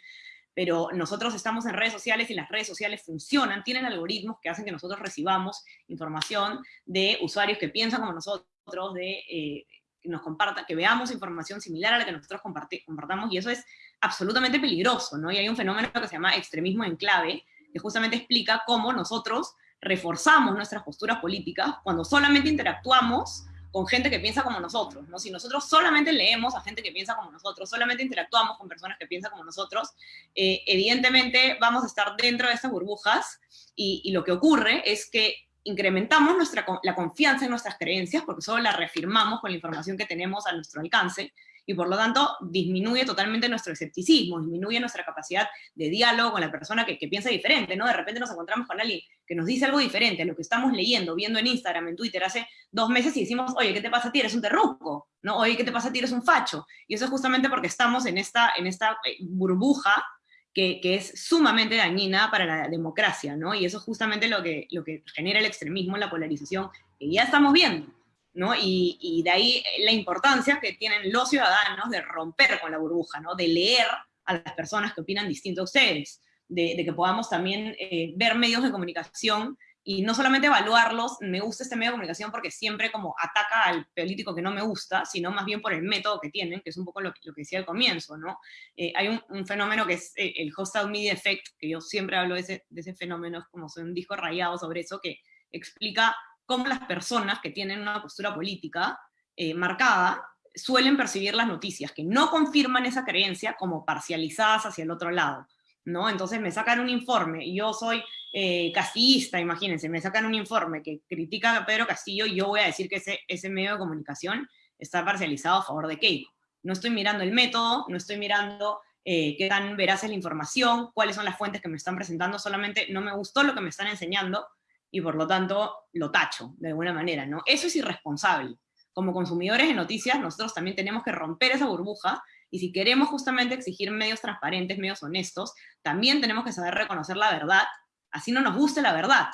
Speaker 5: pero nosotros estamos en redes sociales y las redes sociales funcionan, tienen algoritmos que hacen que nosotros recibamos información de usuarios que piensan como nosotros, de eh, que nos compartan, que veamos información similar a la que nosotros compartamos, y eso es absolutamente peligroso, ¿no? Y hay un fenómeno que se llama extremismo en clave, que justamente explica cómo nosotros reforzamos nuestras posturas políticas cuando solamente interactuamos con gente que piensa como nosotros, ¿no? Si nosotros solamente leemos a gente que piensa como nosotros, solamente interactuamos con personas que piensan como nosotros, eh, evidentemente vamos a estar dentro de estas burbujas y, y, lo que ocurre es que incrementamos nuestra, la confianza en nuestras creencias porque solo la reafirmamos con la información que tenemos a nuestro alcance y por lo tanto disminuye totalmente nuestro escepticismo, disminuye nuestra capacidad de diálogo con la persona que, piensa diferente, ¿no? De repente nos encontramos con alguien que nos dice algo diferente a lo que estamos leyendo, viendo en Instagram, en Twitter hace dos meses y decimos, oye, ¿qué te pasa a ti? Eres un terruco, ¿no? Oye, ¿qué te pasa a ti? Eres un facho. Y eso es justamente porque estamos en esta, en esta eh, burbuja que, que, es sumamente dañina para la democracia, ¿no? Y eso es justamente lo que, lo que genera el extremismo, la polarización, que ya estamos viendo. ¿No? Y, y, de ahí la importancia que tienen los ciudadanos de romper con la burbuja, ¿no? De leer a las personas que opinan distinto a ustedes, de, de que podamos también eh, ver medios de comunicación y no solamente evaluarlos, me gusta este medio de comunicación porque siempre como ataca al político que no me gusta, sino más bien por el método que tienen, que es un poco lo, lo que decía al comienzo, ¿no? Eh, hay un, un, fenómeno que es eh, el hostile media effect, que yo siempre hablo de ese, de ese fenómeno, es como soy un disco rayado sobre eso, que explica cómo las personas que tienen una postura política eh, marcada suelen percibir las noticias, que no confirman esa creencia como parcializadas hacia el otro lado, ¿no? Entonces me sacan un informe, yo soy eh, castillista, imagínense, me sacan un informe que critica a Pedro Castillo y yo voy a decir que ese, ese medio de comunicación está parcializado a favor de Keiko. No estoy mirando el método, no estoy mirando eh, qué tan veraz es la información, cuáles son las fuentes que me están presentando, solamente no me gustó lo que me están enseñando, y por lo tanto lo tacho de alguna manera, ¿no? Eso es irresponsable. Como consumidores de noticias, nosotros también tenemos que romper esa burbuja y si queremos justamente exigir medios transparentes, medios honestos, también tenemos que saber reconocer la verdad, así no nos guste la verdad,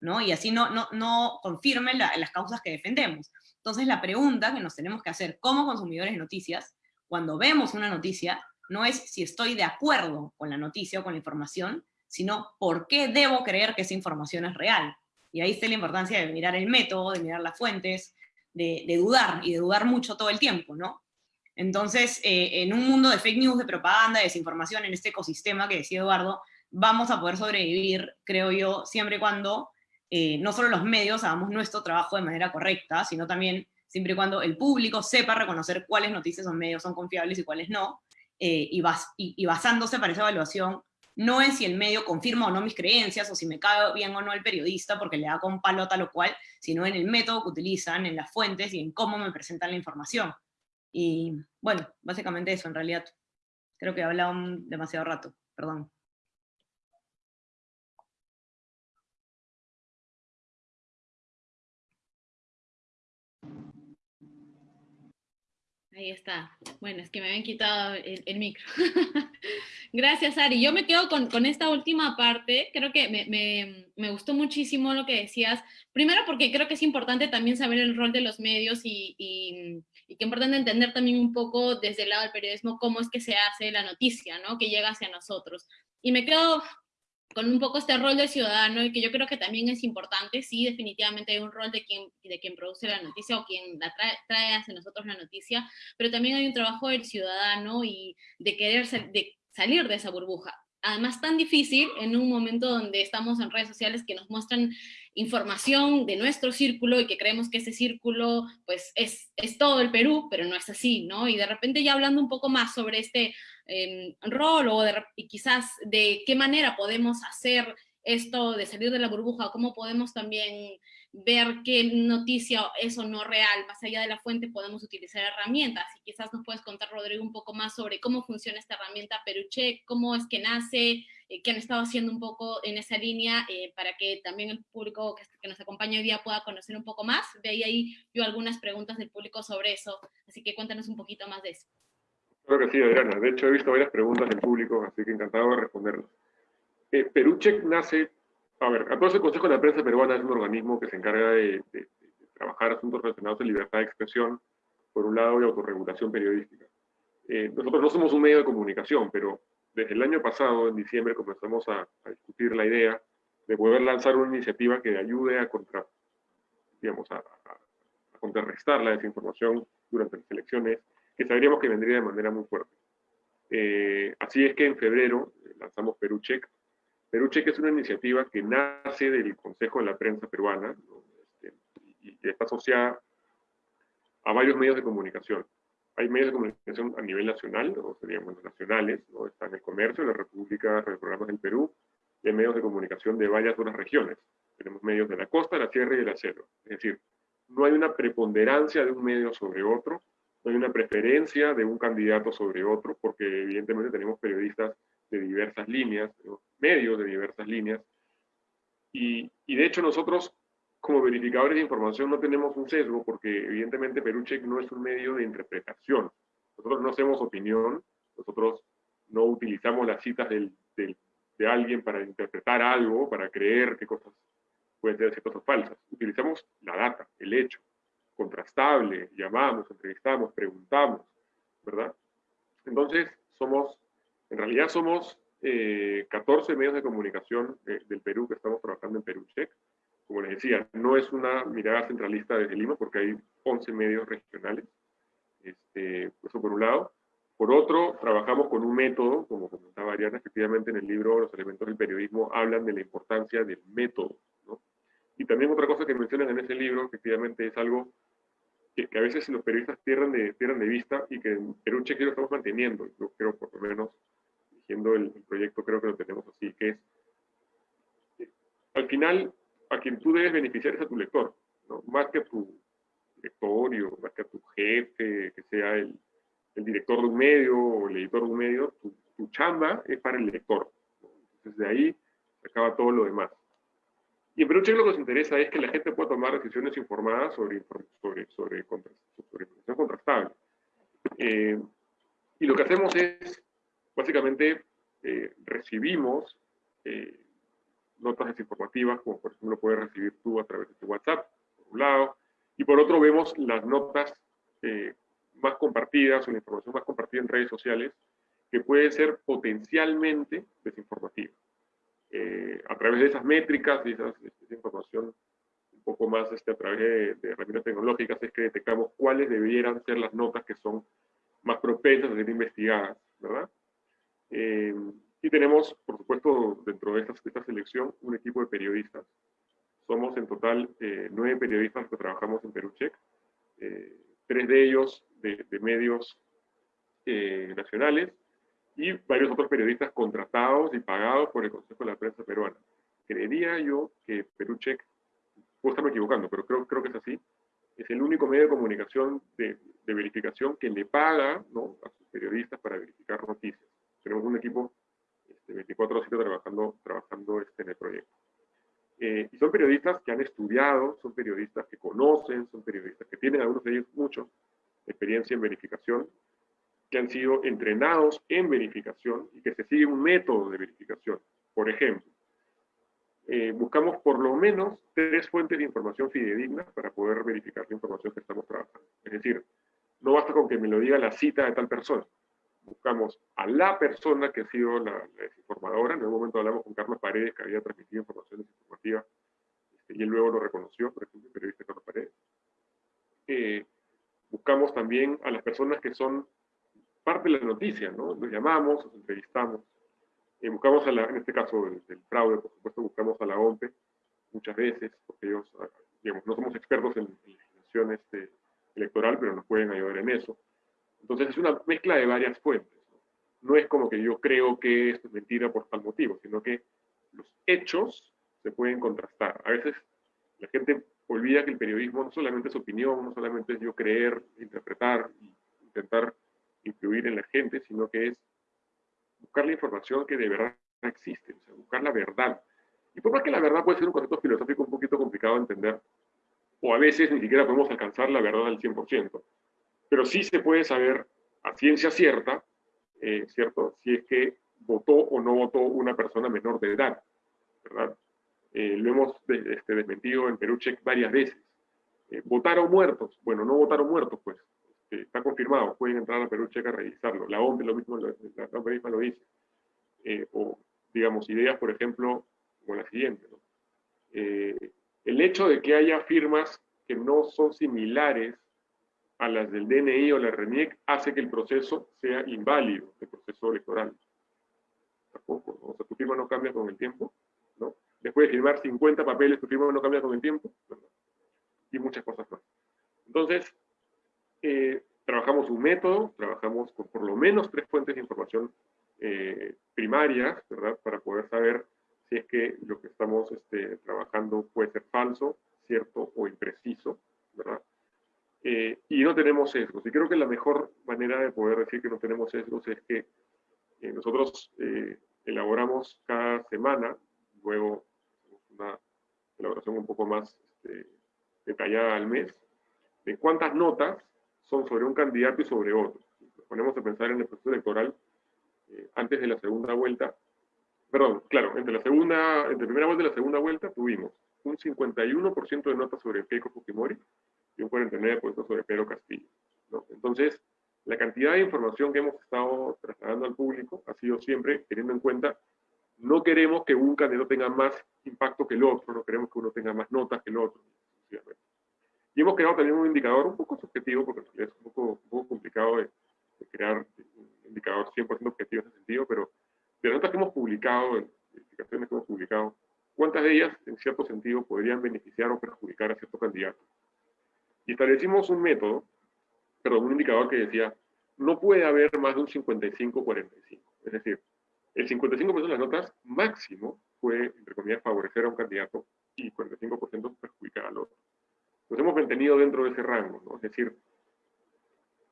Speaker 5: ¿no? Y así no, no, no confirme la, las causas que defendemos. Entonces la pregunta que nos tenemos que hacer como consumidores de noticias, cuando vemos una noticia, no es si estoy de acuerdo con la noticia o con la información, sino por qué debo creer que esa información es real. Y ahí está la importancia de mirar el método, de mirar las fuentes, de, dudar, y de dudar mucho todo el tiempo, ¿no? Entonces, eh, en un mundo de fake news, de propaganda, de desinformación, en este ecosistema que decía Eduardo, vamos a poder sobrevivir, creo yo, siempre y cuando eh, no solo los medios hagamos nuestro trabajo de manera correcta, sino también siempre y cuando el público sepa reconocer cuáles noticias son medios son confiables y cuáles no, eh, y, bas y, y basándose para esa evaluación no es si el medio confirma o no mis creencias, o si me cae bien o no el periodista porque le da con palo tal o cual, sino en el método que utilizan, en las fuentes y en cómo me presentan la información. Y bueno, básicamente eso en realidad. Creo que he hablado demasiado rato, perdón.
Speaker 2: Ahí está. Bueno, es que me habían quitado el, micro. (laughs) Gracias, Ari. Yo me quedo con, esta última parte. Creo que me, gustó muchísimo lo que decías. Primero porque creo que es importante también saber el rol de los medios y, y, y que es importante entender también un poco desde el lado del periodismo cómo es que se hace la noticia, ¿no? Que llega hacia nosotros. Y me quedo con un poco este rol del ciudadano y que yo creo que también es importante, sí, definitivamente hay un rol de quien, de quien produce la noticia o quien la trae, trae hacia nosotros la noticia, pero también hay un trabajo del ciudadano y de querer de salir de esa burbuja. Además, tan difícil en un momento donde estamos en redes sociales que nos muestran información de nuestro círculo y que creemos que ese círculo pues es, es todo el Perú, pero no es así, ¿no? Y de repente ya hablando un poco más sobre este eh, rol o de, y quizás de qué manera podemos hacer esto de salir de la burbuja, cómo podemos también ver qué noticia es o no real, más allá de la fuente podemos utilizar herramientas, y quizás nos puedes contar, Rodrigo, un poco más sobre cómo funciona esta herramienta Perucheck, cómo es que nace, eh, qué han estado haciendo un poco en esa línea, eh, para que también el público que, que, nos acompaña hoy día pueda conocer un poco más, de ahí yo algunas preguntas del público sobre eso, así que cuéntanos un poquito más de eso.
Speaker 3: Creo que sí, Adriana, de hecho he visto varias preguntas del público, así que encantado de responderlas. Eh, nace a ver, a todo el Consejo de la Prensa Peruana es un organismo que se encarga de, de, de, trabajar asuntos relacionados con libertad de expresión, por un lado, y autorregulación periodística. Eh, nosotros no somos un medio de comunicación, pero desde el año pasado, en diciembre, comenzamos a, a, discutir la idea de poder lanzar una iniciativa que ayude a, contra, digamos, a, a contrarrestar la desinformación durante las elecciones, que sabríamos que vendría de manera muy fuerte. Eh, así es que en febrero lanzamos Perú Check, Perú Cheque es una iniciativa que nace del Consejo de la Prensa Peruana este, y, está asociada a varios medios de comunicación. Hay medios de comunicación a nivel nacional, o seríamos nacionales, ¿no? están el comercio, la República, los programas del Perú, y hay medios de comunicación de varias otras regiones. Tenemos medios de la costa, la sierra y del acero. Es decir, no hay una preponderancia de un medio sobre otro, no hay una preferencia de un candidato sobre otro, porque evidentemente tenemos periodistas de diversas líneas, medios de diversas líneas, y, y, de hecho nosotros como verificadores de información no tenemos un sesgo, porque evidentemente Perucheck no es un medio de interpretación. Nosotros no hacemos opinión, nosotros no utilizamos las citas del, del, de alguien para interpretar algo, para creer qué cosas pueden ser cosas falsas. Utilizamos la data, el hecho, contrastable, llamamos, entrevistamos, preguntamos, ¿verdad? Entonces, somos, en realidad somos 14 eh, medios de comunicación del Perú que estamos trabajando en Perú Check. Como les decía, no es una mirada centralista desde Lima porque hay 11 medios regionales. Este, eso por un lado. Por otro, trabajamos con un método, como comentaba Ariana, efectivamente en el libro Los elementos del periodismo hablan de la importancia del método. Y también otra cosa que mencionan en ese libro, efectivamente, es algo que, a veces los periodistas pierden de, vista y que en Perú Cheque lo estamos manteniendo. Yo creo, por lo menos, dirigiendo el, proyecto, creo que lo tenemos así, que es, al final, a quien tú debes beneficiar es a tu lector, ¿no? más que a tu directorio, más que a tu jefe, que sea el, director de un medio o el editor de un medio, tu, chamba es para el lector. De ahí acaba todo lo demás. Y en lo que nos interesa es que la gente pueda tomar decisiones informadas sobre, sobre, sobre, sobre información contrastable. Eh, y lo que hacemos es, básicamente, eh, recibimos eh, notas desinformativas, como por ejemplo puedes recibir tú a través de tu WhatsApp, por un lado, y por otro vemos las notas más compartidas o la información más compartida en redes sociales que puede ser potencialmente desinformativa. Eh, a través de esas métricas y esa información un poco más este, a través de, herramientas tecnológicas es que detectamos cuáles deberían ser las notas que son más propensas a ser investigadas, ¿verdad? Eh, y tenemos, por supuesto, dentro de esta, esta, selección, un equipo de periodistas. Somos en total eh, nueve periodistas que trabajamos en Perucheck. Eh, tres de ellos de, medios eh, nacionales y varios otros periodistas contratados y pagados por el Consejo de la Prensa Peruana. Creería yo que Perucheck, puedo estarme equivocando, pero creo, creo que es así, es el único medio de comunicación de, verificación que le paga a sus periodistas para verificar noticias. Tenemos un equipo este, 24-7 trabajando, trabajando este, en el proyecto. Eh, y son periodistas que han estudiado, son periodistas que conocen, son periodistas que tienen, algunos de ellos mucho, experiencia en verificación, que han sido entrenados en verificación y que se sigue un método de verificación. Por ejemplo, eh, buscamos por lo menos tres fuentes de información fidedignas para poder verificar la información que estamos trabajando. Es decir, no basta con que me lo diga la cita de tal persona. Buscamos a la persona que ha sido la, la desinformadora. En algún momento hablamos con Carlos Paredes, que había transmitido información desinformativa, este, y él luego lo reconoció, por ejemplo, el periodista Carlos Paredes. Eh, buscamos también a las personas que son parte de la noticia, ¿no? Los llamamos, los entrevistamos. Eh, buscamos, a la, en este caso del, fraude, por supuesto, buscamos a la OMPE muchas veces, porque ellos, ah, digamos, no somos expertos en, legislación este, electoral, pero nos pueden ayudar en eso. Entonces es una mezcla de varias fuentes. ¿no? es como que yo creo que esto es mentira por tal motivo, sino que los hechos se pueden contrastar. A veces la gente olvida que el periodismo no solamente es opinión, no solamente es yo creer, interpretar intentar influir en la gente, sino que es buscar la información que de verdad existe, o sea, buscar la verdad. Y por más que la verdad puede ser un concepto filosófico un poquito complicado de entender, o a veces ni siquiera podemos alcanzar la verdad al 100%, pero sí se puede saber a ciencia cierta, eh, ¿cierto? Si es que votó o no votó una persona menor de edad, ¿verdad? Eh, lo hemos este, desmentido en Perú Check varias veces. Eh, ¿Votaron muertos? Bueno, no votaron muertos, pues. Este, está confirmado, pueden entrar a Perú Check a revisarlo. La OMP lo mismo, la, OMP misma lo dice. Eh, o, digamos, ideas, por ejemplo, como la siguiente. el hecho de que haya firmas que no son similares a las del DNI o la RENIEC hace que el proceso sea inválido, el proceso electoral. tampoco, ¿no? o sea, tu firma no cambia con el tiempo, ¿no? Después de firmar 50 papeles, tu firma no cambia con el tiempo, y muchas cosas más. Entonces, eh, trabajamos un método, trabajamos con por lo menos tres fuentes de información eh, primarias, ¿verdad? Para poder saber si es que lo que estamos este, trabajando puede ser falso, cierto o impreciso, ¿verdad? Eh, y no tenemos sesgos. Y creo que la mejor manera de poder decir que no tenemos sesgos es que eh, nosotros elaboramos cada semana, luego una elaboración un poco más este, detallada al mes, de cuántas notas son sobre un candidato y sobre otro. Nos ponemos a pensar en el proceso electoral eh, antes de la segunda vuelta, perdón, claro, entre la segunda, entre primera vuelta y la segunda vuelta tuvimos un 51% de notas sobre Keiko Fujimori y un 49% sobre Pedro Castillo. Entonces, la cantidad de información que hemos estado trasladando al público ha sido siempre teniendo en cuenta, no queremos que un candidato tenga más impacto que el otro, no queremos que uno tenga más notas que el otro. Y hemos creado también un indicador un poco subjetivo, porque es un poco, un complicado de, crear indicador 100% objetivo en ese sentido, pero de las notas que hemos publicado, de que hemos publicado, ¿cuántas de ellas, en cierto sentido, podrían beneficiar o perjudicar a cierto candidato? Y establecimos un método, perdón, un indicador que decía, no puede haber más de un 55-45. Es decir, el 55% de las notas máximo puede, entre comillas, favorecer a un candidato y 45% perjudicar al otro. Nos hemos mantenido dentro de ese rango, ¿no? Es decir,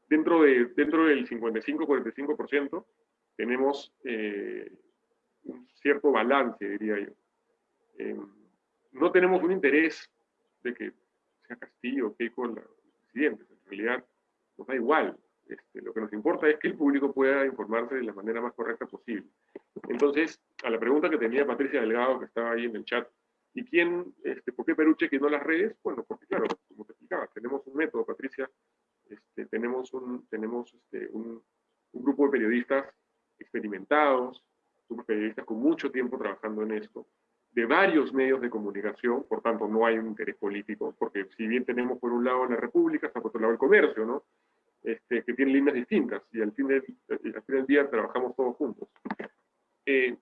Speaker 3: dentro, de, dentro del 55-45% tenemos eh, un cierto balance, diría yo. Em, no tenemos un interés de que sea Castillo o Keiko la presidente, en realidad nos da igual. Este, lo que nos importa es que el público pueda informarse de la manera más correcta posible. Entonces, a la pregunta que tenía Patricia Delgado, que estaba ahí en el chat, ¿y quién, este, por qué Peruche que no las redes? Bueno, porque claro, como te explicaba, tenemos un método, Patricia, este, tenemos, un, tenemos este, un, grupo de periodistas experimentados, un periodistas con mucho tiempo trabajando en esto, de varios medios de comunicación, por tanto no hay un interés político, porque si bien tenemos por un lado la República, está por otro lado el comercio, ¿no? Este, que tienen líneas distintas, y al fin del, al fin del día trabajamos todos juntos. Eh,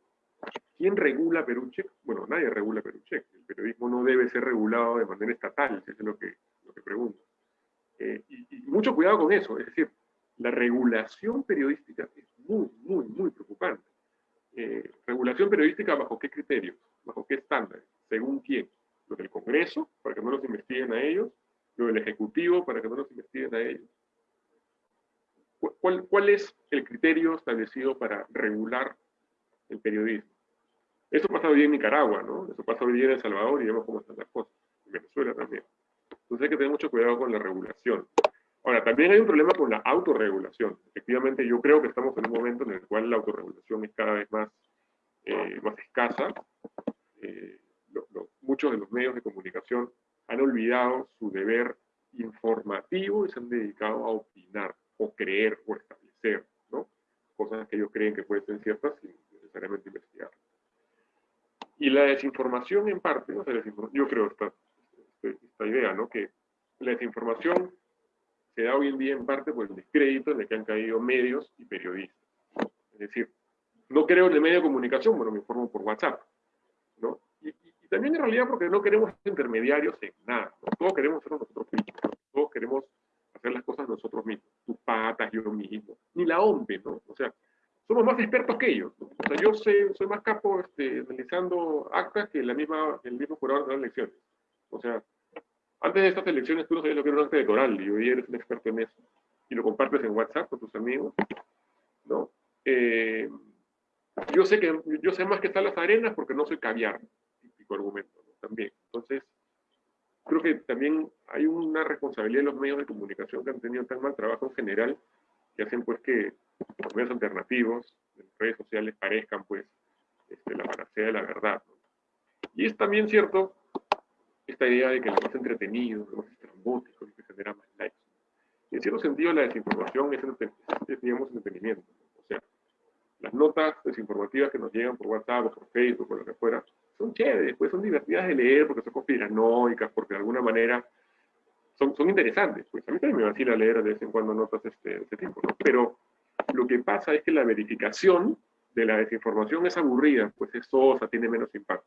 Speaker 3: ¿Quién regula Peruche? Bueno, nadie regula Peruche. El periodismo no debe ser regulado de manera estatal, eso es lo que, lo que pregunto. Eh, y, mucho cuidado con eso, es decir, la regulación periodística es muy, muy, muy preocupante. Eh, regulación periodística bajo qué criterios, bajo qué estándares, según quién. Lo del Congreso, para que no los investiguen a ellos, lo del Ejecutivo, para que no los investiguen a ellos. ¿Cuál, cuál es el criterio establecido para regular el periodismo? Eso pasa hoy en Nicaragua, ¿no? Eso pasa hoy en El Salvador y vemos cómo están las cosas. En Venezuela también. Entonces hay que tener mucho cuidado con la regulación. Ahora, también hay un problema con la autorregulación. Efectivamente, yo creo que estamos en un momento en el cual la autorregulación es cada vez más, eh, más escasa. Eh, muchos de los medios de comunicación han olvidado su deber informativo y se han dedicado a opinar, o creer, o establecer, ¿no? Cosas que ellos creen que pueden ser ciertas sin necesariamente investigar. Y la desinformación en parte, ¿no? yo creo esta, esta idea, ¿no? Que la desinformación se da hoy en día en parte por el descrédito en el que han caído medios y periodistas. Es decir, no creo en el medio de comunicación, bueno, me informo por WhatsApp, ¿no? Y, también en realidad porque no queremos intermediarios en nada, todos queremos ser nosotros mismos, todos queremos hacer las cosas nosotros mismos, tus patas, yo mismo, ni la OMPE, ¿no? O sea, somos más expertos que ellos. O sea, yo sé, soy más capo este, analizando actas que la misma, el mismo jurador de las elecciones. O sea, antes de estas elecciones tú no sabías lo que era un acta electoral y hoy eres un experto en eso. Y lo compartes en WhatsApp con tus amigos. ¿no? Eh, yo, sé que, yo sé más que están las arenas porque no soy caviar, típico argumento también. Entonces, creo que también hay una responsabilidad de los medios de comunicación que han tenido tan mal trabajo en general que hacen pues que los medios alternativos, en redes sociales, parezcan pues este, la panacea de la verdad. Y es también cierto esta idea de que lo más entretenido, lo más estrambótico, que genera más likes. en cierto sentido, la desinformación es, es digamos, entretenimiento. O sea, las notas desinformativas que nos llegan por WhatsApp o por Facebook o lo que fuera, son chéveres, pues son divertidas de leer porque son conspiranoicas, porque de alguna manera son, son interesantes. Pues a mí también me vacila leer de vez en cuando notas este, este tipo, ¿no? Pero lo que pasa es que la verificación de la desinformación es aburrida, pues es sosa, tiene menos impacto.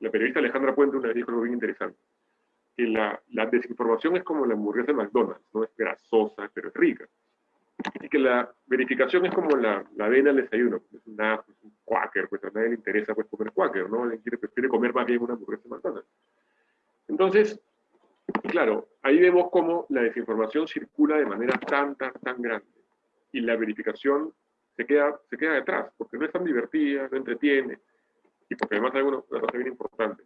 Speaker 3: La periodista Alejandra Puente una vez dijo algo bien interesante, que la, la desinformación es como la hamburguesa de McDonald's, no es grasosa, pero es rica. Y que la verificación es como la, la avena del desayuno, es, una, pues, un quaker, pues a nadie le interesa pues, comer quaker, ¿no? Él quiere, prefiere comer más bien una hamburguesa de McDonald's. Entonces, claro, ahí vemos cómo la desinformación circula de manera tan, tan, tan grande. Y la verificación se queda, se queda detrás, porque no es tan divertida, no entretiene, y porque además hay una, cosa bien importante.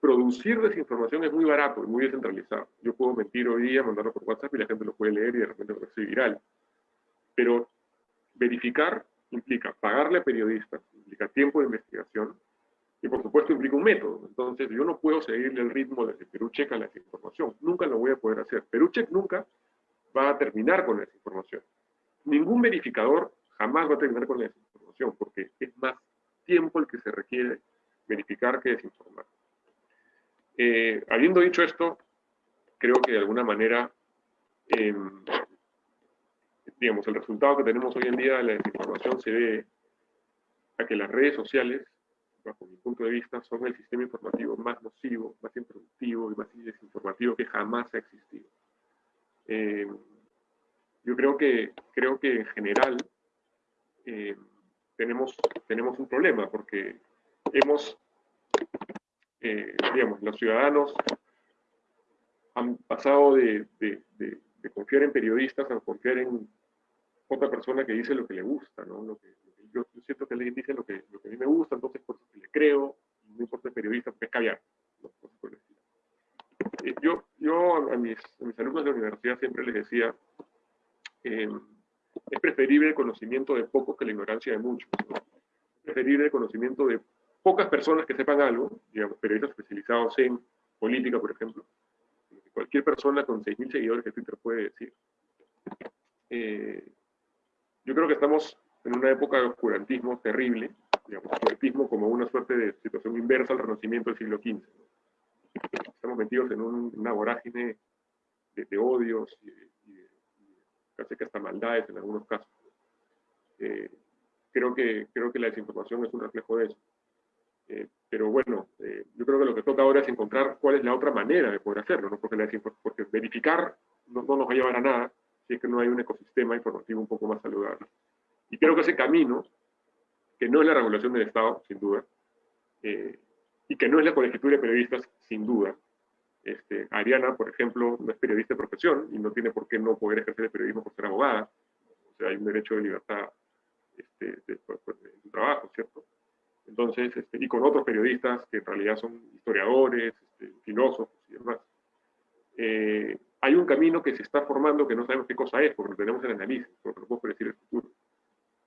Speaker 3: Producir desinformación es muy barato y muy descentralizado. Yo puedo mentir hoy día, mandarlo por WhatsApp y la gente lo puede leer y de repente ser viral. Pero verificar implica pagarle a periodistas, implica tiempo de investigación y por supuesto implica un método. Entonces yo no puedo seguirle el ritmo de Perú checa la desinformación. Nunca lo voy a poder hacer. Perú check nunca va a terminar con la desinformación. Ningún verificador jamás va a terminar con la desinformación, porque es más tiempo el que se requiere verificar que desinformar. Eh, habiendo dicho esto, creo que de alguna manera, em, digamos, el resultado que tenemos hoy en día de la desinformación se debe a que las redes sociales, bajo mi punto de vista, son el sistema informativo más nocivo, más improductivo y más desinformativo que jamás ha existido. Em, yo creo que, creo que en general eh, tenemos, tenemos un problema, porque hemos, eh, digamos, los ciudadanos han pasado de, de, confiar en periodistas a confiar en otra persona que dice lo que le gusta, ¿no? Lo que, yo, siento que alguien dice lo que, lo que a mí me gusta, entonces por eso que le creo, no importa el periodista, pues caviar. ¿no? Eh, yo, yo a mis, a mis alumnos de la universidad siempre les decía, eh, es preferible el conocimiento de pocos que la ignorancia de muchos. Es preferible el conocimiento de pocas personas que sepan algo, digamos, periodistas especializados en política, por ejemplo. Cualquier persona con 6.000 seguidores de Twitter puede decir. Eh, yo creo que estamos en una época de oscurantismo terrible, digamos, oscurantismo como una suerte de situación inversa al renacimiento del siglo XV. Estamos metidos en una vorágine de, de odios y de, casi que hasta maldades en algunos casos. Eh, creo, que, creo que la desinformación es un reflejo de eso. Eh, pero bueno, eh, yo creo que lo que toca ahora es encontrar cuál es la otra manera de poder hacerlo, ¿no? porque, la porque verificar no, no, nos va a llevar a nada si es que no hay un ecosistema informativo un poco más saludable. Y creo que ese camino, que no es la regulación del Estado, sin duda, y que no es la colegiatura de periodistas, sin duda, este, Ariana, por ejemplo, no es periodista de profesión y no tiene por qué no poder ejercer el periodismo por ser abogada. O sea, hay un derecho de libertad este, de, su trabajo, ¿cierto? Entonces, este, y con otros periodistas que en realidad son historiadores, este, filósofos y demás. Eh, hay un camino que se está formando que no sabemos qué cosa es, porque no tenemos el análisis, porque no podemos predecir el futuro.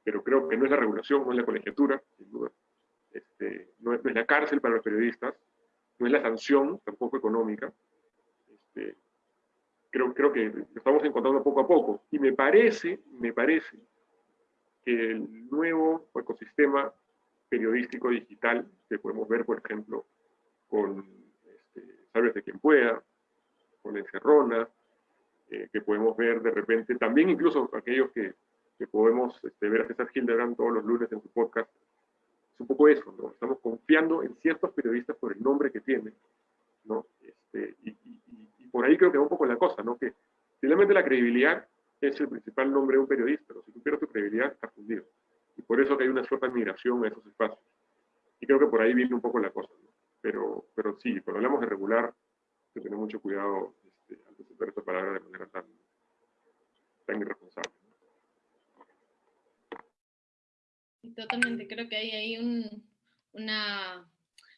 Speaker 3: Pero creo que no es la regulación, no es la colegiatura, sin duda. Este, no, es, no es la cárcel para los periodistas, no es la sanción, tampoco económica. Este, creo, creo que lo estamos encontrando poco a poco. Y me parece, me parece que el nuevo ecosistema periodístico digital que podemos ver, por ejemplo, con este, de quien pueda, con Encerrona, eh, que podemos ver de repente, también incluso aquellos que, que podemos este, ver a César Hildebrand todos los lunes en su podcast, es un poco eso, ¿no? Estamos confiando en ciertos periodistas por el nombre que tienen, ¿no? Este, y, por ahí creo que va un poco la cosa, ¿no? Que finalmente la credibilidad es el principal nombre de un periodista, pero si tú pierdes tu credibilidad, estás fundido. Y por eso que hay una cierta migración a esos espacios. Y creo que por ahí viene un poco la cosa, ¿no? Pero, pero sí, cuando hablamos de regular, hay que tener mucho cuidado este, de usar esta palabra de manera tan, tan irresponsable.
Speaker 2: Totalmente, creo que hay ahí un, una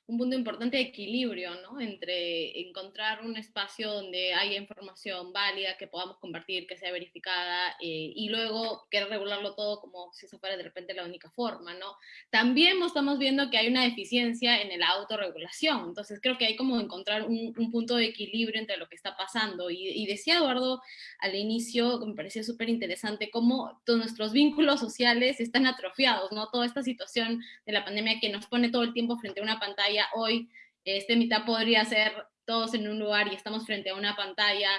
Speaker 2: un punto importante de equilibrio, ¿no? Entre encontrar un espacio donde haya información válida, que podamos compartir, que sea verificada, eh, y luego querer regularlo todo como si eso fuera de repente la única forma, ¿no? También estamos viendo que hay una deficiencia en la autorregulación, entonces creo que hay como encontrar un, punto de equilibrio entre lo que está pasando. Y, y decía Eduardo al inicio, me pareció súper interesante, cómo todos nuestros vínculos sociales están atrofiados, ¿no? Toda esta situación de la pandemia que nos pone todo el tiempo frente a una pantalla hoy este mitad podría ser todos en un lugar y estamos frente a una pantalla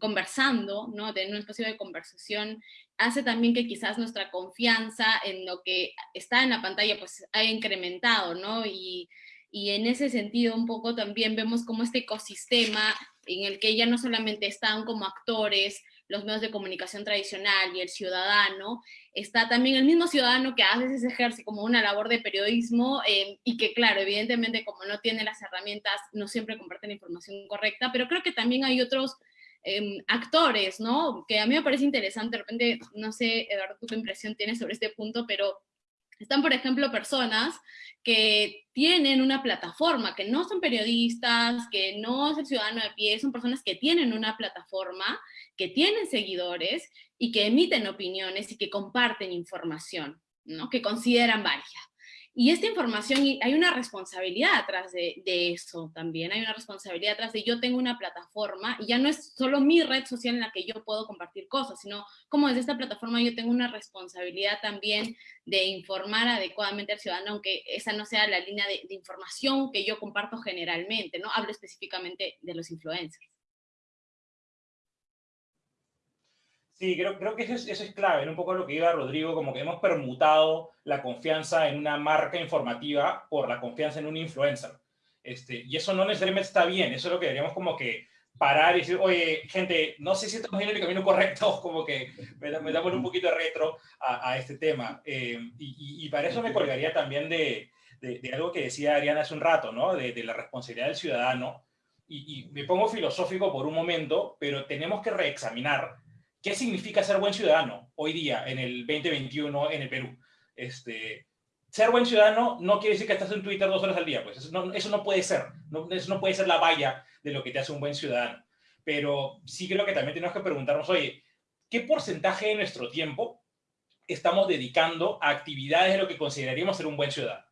Speaker 2: conversando, ¿no? Tener un espacio de conversación hace también que quizás nuestra confianza en lo que está en la pantalla pues haya incrementado, ¿no? Y, y en ese sentido un poco también vemos como este ecosistema en el que ya no solamente están como actores los medios de comunicación tradicional y el ciudadano, está también el mismo ciudadano que a veces ejerce como una labor de periodismo eh, y que claro, evidentemente como no tiene las herramientas, no siempre comparte la información correcta, pero creo que también hay otros em, actores, ¿no? Que a mí me parece interesante, de repente, no sé, Eduardo, tú qué impresión tienes sobre este punto, pero están, por ejemplo, personas que tienen una plataforma, que no son periodistas, que no es el ciudadano de pie, son personas que tienen una plataforma, que tienen seguidores y que emiten opiniones y que comparten información, ¿no? que consideran válida. Y esta información, hay una responsabilidad atrás de, eso también, hay una responsabilidad atrás de yo tengo una plataforma, y ya no es solo mi red social en la que yo puedo compartir cosas, sino como desde esta plataforma yo tengo una responsabilidad también de informar adecuadamente al ciudadano, aunque esa no sea la línea de, de información que yo comparto generalmente, ¿no? Hablo específicamente de los influencers.
Speaker 4: Sí, creo, creo que eso es, eso es clave, en un poco lo que iba Rodrigo, como que hemos permutado la confianza en una marca informativa por la confianza en un influencer. Este, y eso no necesariamente está bien, eso es lo que deberíamos como que parar y decir, oye, gente, no sé si estamos en el camino correcto, (laughs) como que me, me damos un poquito de retro a, a este tema. Eh, y, y, para eso me colgaría también de, de, de, algo que decía Ariana hace un rato, ¿no? De, de la responsabilidad del ciudadano. Y, y me pongo filosófico por un momento, pero tenemos que reexaminar ¿Qué significa ser buen ciudadano hoy día, en el 2021, en el Perú? Este, ser buen ciudadano no quiere decir que estás en Twitter dos horas al día, pues eso no, eso no puede ser, no, eso no puede ser la valla de lo que te hace un buen ciudadano. Pero sí creo que también tenemos que preguntarnos, oye, ¿qué porcentaje de nuestro tiempo estamos dedicando a actividades de lo que consideraríamos ser un buen ciudadano?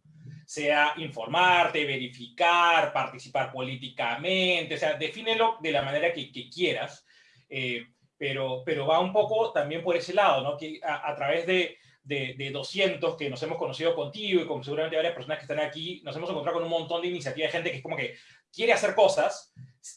Speaker 4: Sea informarte, verificar, participar políticamente, o sea, defínelo de la manera que, que quieras. Eh, pero, pero va un poco también por ese lado, ¿no? Que a, a través de, de, de, 200 que nos hemos conocido contigo y con seguramente varias personas que están aquí, nos hemos encontrado con un montón de iniciativas de gente que es como que quiere hacer cosas,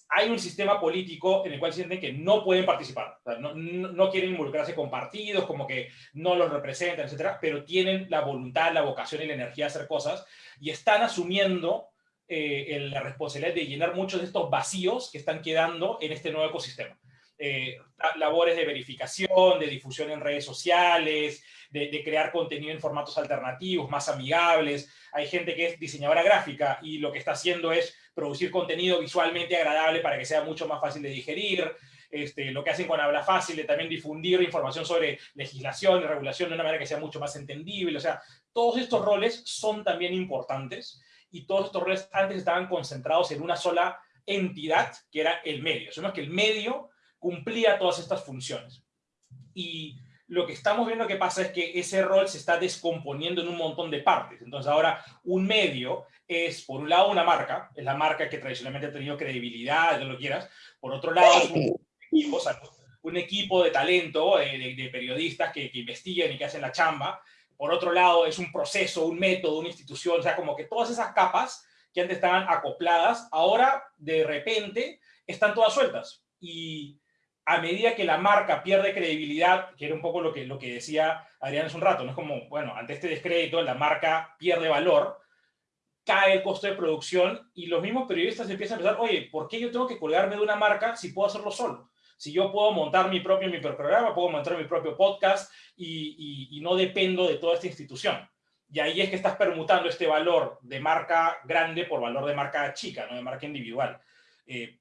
Speaker 4: hay un sistema político en el cual sienten que no pueden participar, o sea, no, no, quieren involucrarse con partidos, como que no los representan, etcétera, pero tienen la voluntad, la vocación y la energía de hacer cosas y están asumiendo eh, la responsabilidad de llenar muchos de estos vacíos que están quedando en este nuevo ecosistema eh, labores de verificación, de difusión en redes sociales, de, crear contenido en formatos alternativos, más amigables. Hay gente que es diseñadora gráfica y lo que está haciendo es producir contenido visualmente agradable para que sea mucho más fácil de digerir. Este, lo que hacen con Habla Fácil, de también difundir información sobre legislación y regulación de una manera que sea mucho más entendible. O sea, todos estos roles son también importantes y todos estos roles antes estaban concentrados en una sola entidad, que era el medio. Sabemos que el medio cumplía todas estas funciones. Y lo que estamos viendo que pasa es que ese rol se está descomponiendo en un montón de partes. Entonces ahora un medio es, por un lado, una marca, es la marca que tradicionalmente ha tenido credibilidad, lo quieras. Por otro lado, es un equipo, o sea, un equipo de talento, de, de, de periodistas que, que, investigan y que hacen la chamba. Por otro lado, es un proceso, un método, una institución, o sea, como que todas esas capas que antes estaban acopladas, ahora de repente están todas sueltas. Y a medida que la marca pierde credibilidad, que era un poco lo que, lo que decía Adrián hace un rato, no es como, bueno, ante este descrédito la marca pierde valor, cae el costo de producción y los mismos periodistas empiezan a pensar, oye, ¿por qué yo tengo que colgarme de una marca si puedo hacerlo solo? Si yo puedo montar mi propio mi puedo montar mi propio podcast y no dependo de toda esta institución. Y ahí es que estás permutando este valor de marca grande por valor de marca chica, no de marca individual. Eh,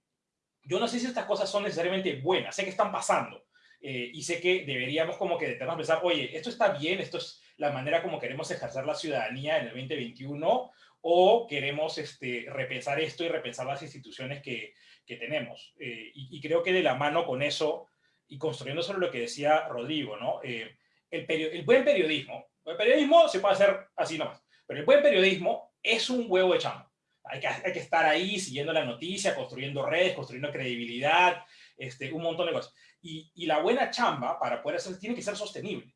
Speaker 4: yo no sé si estas cosas son necesariamente buenas, sé que están pasando eh, y sé que deberíamos como que detenernos a pensar, oye, esto está bien, esto es la manera como queremos ejercer la ciudadanía en el 2021 o queremos este, repensar esto y repensar las instituciones que, que tenemos. Eh, y, creo que de la mano con eso y construyendo sobre lo que decía Rodrigo, ¿no? Eh, el, el, buen periodismo, el periodismo se puede hacer así nomás, pero el buen periodismo es un huevo de chamba hay que, hay que estar ahí siguiendo la noticia, construyendo redes, construyendo credibilidad, este, un montón de cosas. Y, y la buena chamba para poder hacer tiene que ser sostenible.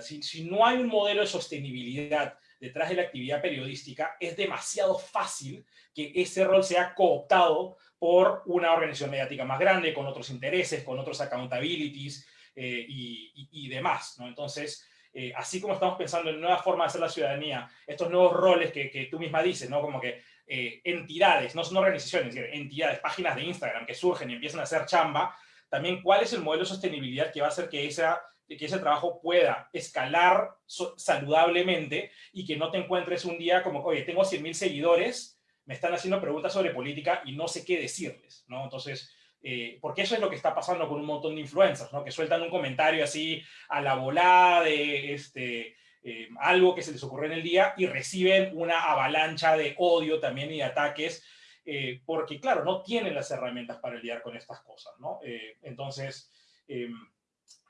Speaker 4: Si, si, no hay un modelo de sostenibilidad detrás de la actividad periodística, es demasiado fácil que ese rol sea cooptado por una organización mediática más grande, con otros intereses, con otros accountabilities eh, y, y, demás, ¿no? Entonces, eh, así como estamos pensando en nuevas formas de hacer la ciudadanía, estos nuevos roles que, que tú misma dices, ¿no? Como que eh, entidades, no son organizaciones, entidades, páginas de Instagram que surgen y empiezan a hacer chamba, también cuál es el modelo de sostenibilidad que va a hacer que, esa, que ese trabajo pueda escalar saludablemente y que no te encuentres un día como, oye, tengo 100.000 seguidores, me están haciendo preguntas sobre política y no sé qué decirles, ¿no? Entonces, eh, porque eso es lo que está pasando con un montón de influencers, ¿no? Que sueltan un comentario así a la volada de, este, eh, algo que se les ocurrió en el día y reciben una avalancha de odio también y de ataques, eh, porque claro, no tienen las herramientas para lidiar con estas cosas, ¿no? Eh, entonces,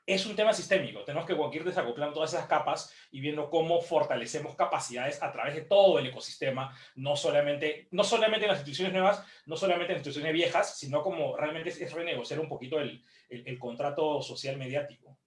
Speaker 4: es un tema sistémico, tenemos que ir desacoplando todas esas capas y viendo cómo fortalecemos capacidades a través de todo el ecosistema, no solamente, no solamente en las instituciones nuevas, no solamente en las instituciones viejas, sino como realmente es, renegociar un poquito el, el contrato social mediático.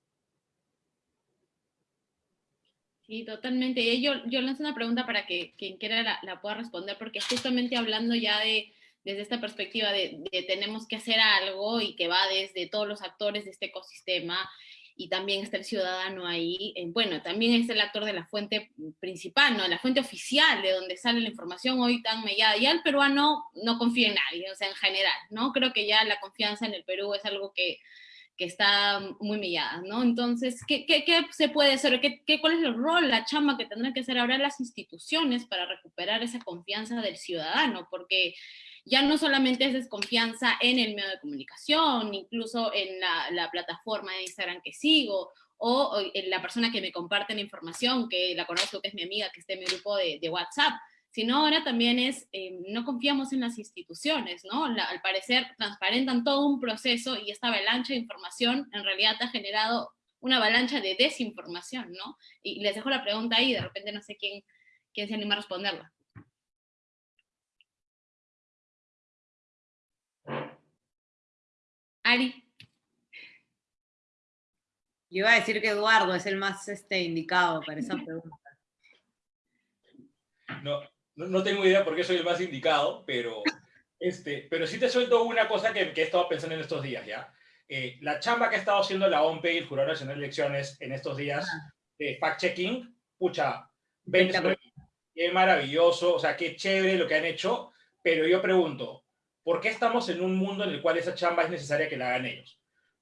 Speaker 2: Sí, totalmente. Yo, yo lanzo una pregunta para que quien quiera la, pueda responder, porque justamente hablando ya de, desde esta perspectiva de, tenemos que hacer algo y que va desde todos los actores de este ecosistema y también está el ciudadano ahí, eh, bueno, también es el actor de la fuente principal, ¿no? La fuente oficial de donde sale la información hoy tan mellada. Ya el peruano no confía en nadie, o sea, en general, ¿no? Creo que ya la confianza en el Perú es algo que que está muy millada, ¿no? Entonces, ¿qué, qué, qué se puede hacer? ¿Qué, ¿Qué, cuál es el rol, la chamba que tendrán que hacer ahora las instituciones para recuperar esa confianza del ciudadano? Porque ya no solamente es desconfianza en el medio de comunicación, incluso en la, la plataforma de Instagram que sigo, o, en la persona que me comparte la información, que la conozco, que es mi amiga, que está en mi grupo de, de WhatsApp sino ahora también es, eh, no confiamos en las instituciones, ¿no? al parecer transparentan todo un proceso y esta avalancha de información en realidad ha generado una avalancha de desinformación, ¿no? Y les dejo la pregunta ahí, de repente no sé quién, quién se anima a responderla. Ari.
Speaker 5: Yo iba a decir que Eduardo es el más este, indicado para esa pregunta.
Speaker 4: No, no, tengo idea por qué soy el más indicado, pero, este, pero sí te suelto una cosa que, que he estado pensando en estos días, ¿ya? Eh, la chamba que ha estado haciendo la OMP y el Jurado Nacional de Elecciones en estos días de fact-checking, pucha, qué maravilloso, o sea, qué chévere lo que han hecho, pero yo pregunto, ¿por qué estamos en un mundo en el cual esa chamba es necesaria que la hagan ellos?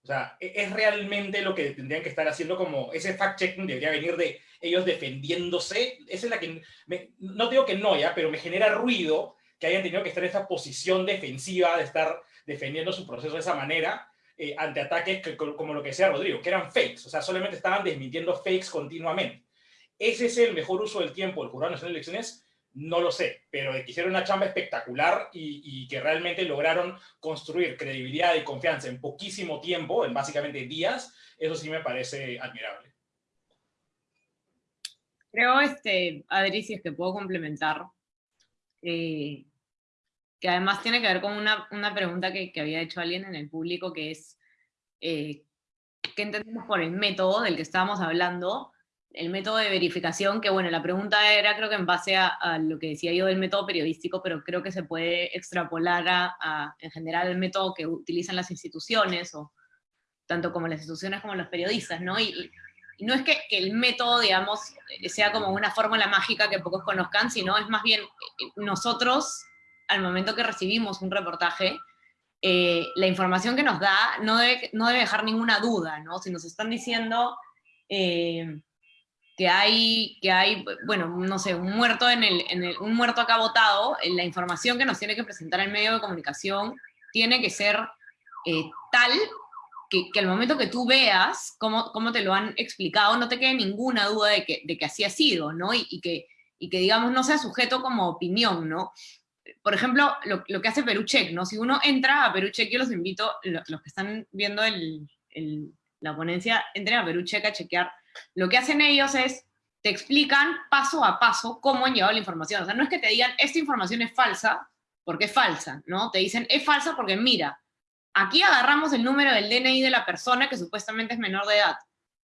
Speaker 4: O sea, ¿e-, ¿es realmente lo que tendrían que estar haciendo como ese fact-checking debería venir de ellos defendiéndose? Esa es la que, no digo que no, ya, pero me genera ruido que hayan tenido que estar en esa posición defensiva de estar defendiendo su proceso de esa manera eh, ante ataques que, como lo que decía Rodrigo, que eran fakes, o sea, solamente estaban desmintiendo fakes continuamente. ¿Ese es el mejor uso del tiempo del Jurado Nacional de Elecciones? No lo sé, pero que hicieron una chamba espectacular y, que realmente lograron construir credibilidad y confianza en poquísimo tiempo, en básicamente días, eso sí me parece admirable.
Speaker 5: Creo, este, Adri, si es que puedo complementar, eh, que además tiene que ver con una, pregunta que, había hecho alguien en el público, que es, eh, ¿qué entendemos por el método del que estábamos hablando? El método de verificación, que bueno, la pregunta era creo que en base a, lo que decía yo del método periodístico, pero creo que se puede extrapolar a, en general el método que utilizan las instituciones, o tanto como las instituciones como los periodistas, ¿no? Y, no es que, el método, digamos, sea como una fórmula mágica que pocos conozcan, sino es más bien eh, nosotros, al momento que recibimos un reportaje, eh, la información que nos da no debe, no debe dejar ninguna duda, ¿no? Si nos están diciendo... Eh, que hay, que hay, bueno, no sé, un muerto, en el, en el, un muerto acá votado, la información que nos tiene que presentar el medio de comunicación tiene que ser eh, tal que, que, al momento que tú veas cómo, cómo, te lo han explicado, no te quede ninguna duda de que, de que así ha sido, ¿no? Y, que, y que, digamos, no sea sujeto como opinión, ¿no? Por ejemplo, lo, lo que hace Perucheck, ¿no? Si uno entra a Perucheck, yo los invito, los, que están viendo el, el, la ponencia, entren a Perucheck a chequear lo que hacen ellos es, te explican paso a paso cómo han llevado la información. O sea, no es que te digan, esta información es falsa, porque es falsa, ¿no? Te dicen, es falsa porque mira, aquí agarramos el número del DNI de la persona que supuestamente es menor de edad.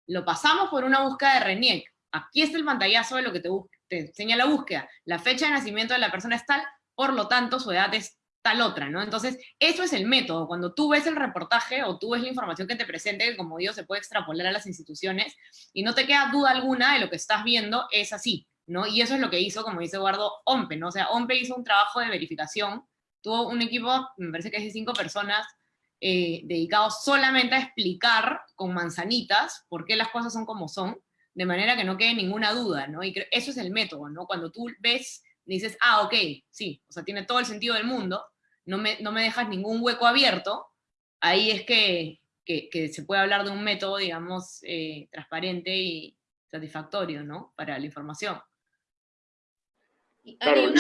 Speaker 5: Lo pasamos por una búsqueda de RENIEC. Aquí está el pantallazo de lo que te, te enseña la búsqueda. La fecha de nacimiento de la persona es tal, por lo tanto, su edad es tal otra, ¿no? Entonces, eso es el método. Cuando tú ves el reportaje o tú ves la información que te presente, que como digo, se puede extrapolar a las instituciones, y no te queda duda alguna de lo que estás viendo, es así, ¿no? Y eso es lo que hizo, como dice Eduardo, OMPE, ¿no? O sea, OMPE hizo un trabajo de verificación, tuvo un equipo, me parece que es de cinco personas, eh, dedicados solamente a explicar con manzanitas por qué las cosas son como son, de manera que no quede ninguna duda, ¿no? Y eso es el método, ¿no? Cuando tú ves dices, ah, ok, sí, o sea, tiene todo el sentido del mundo, no me, no me dejas ningún hueco abierto, ahí es que, que, se puede hablar de un método, digamos, eh, transparente y satisfactorio, ¿no? Para la información.
Speaker 3: Claro,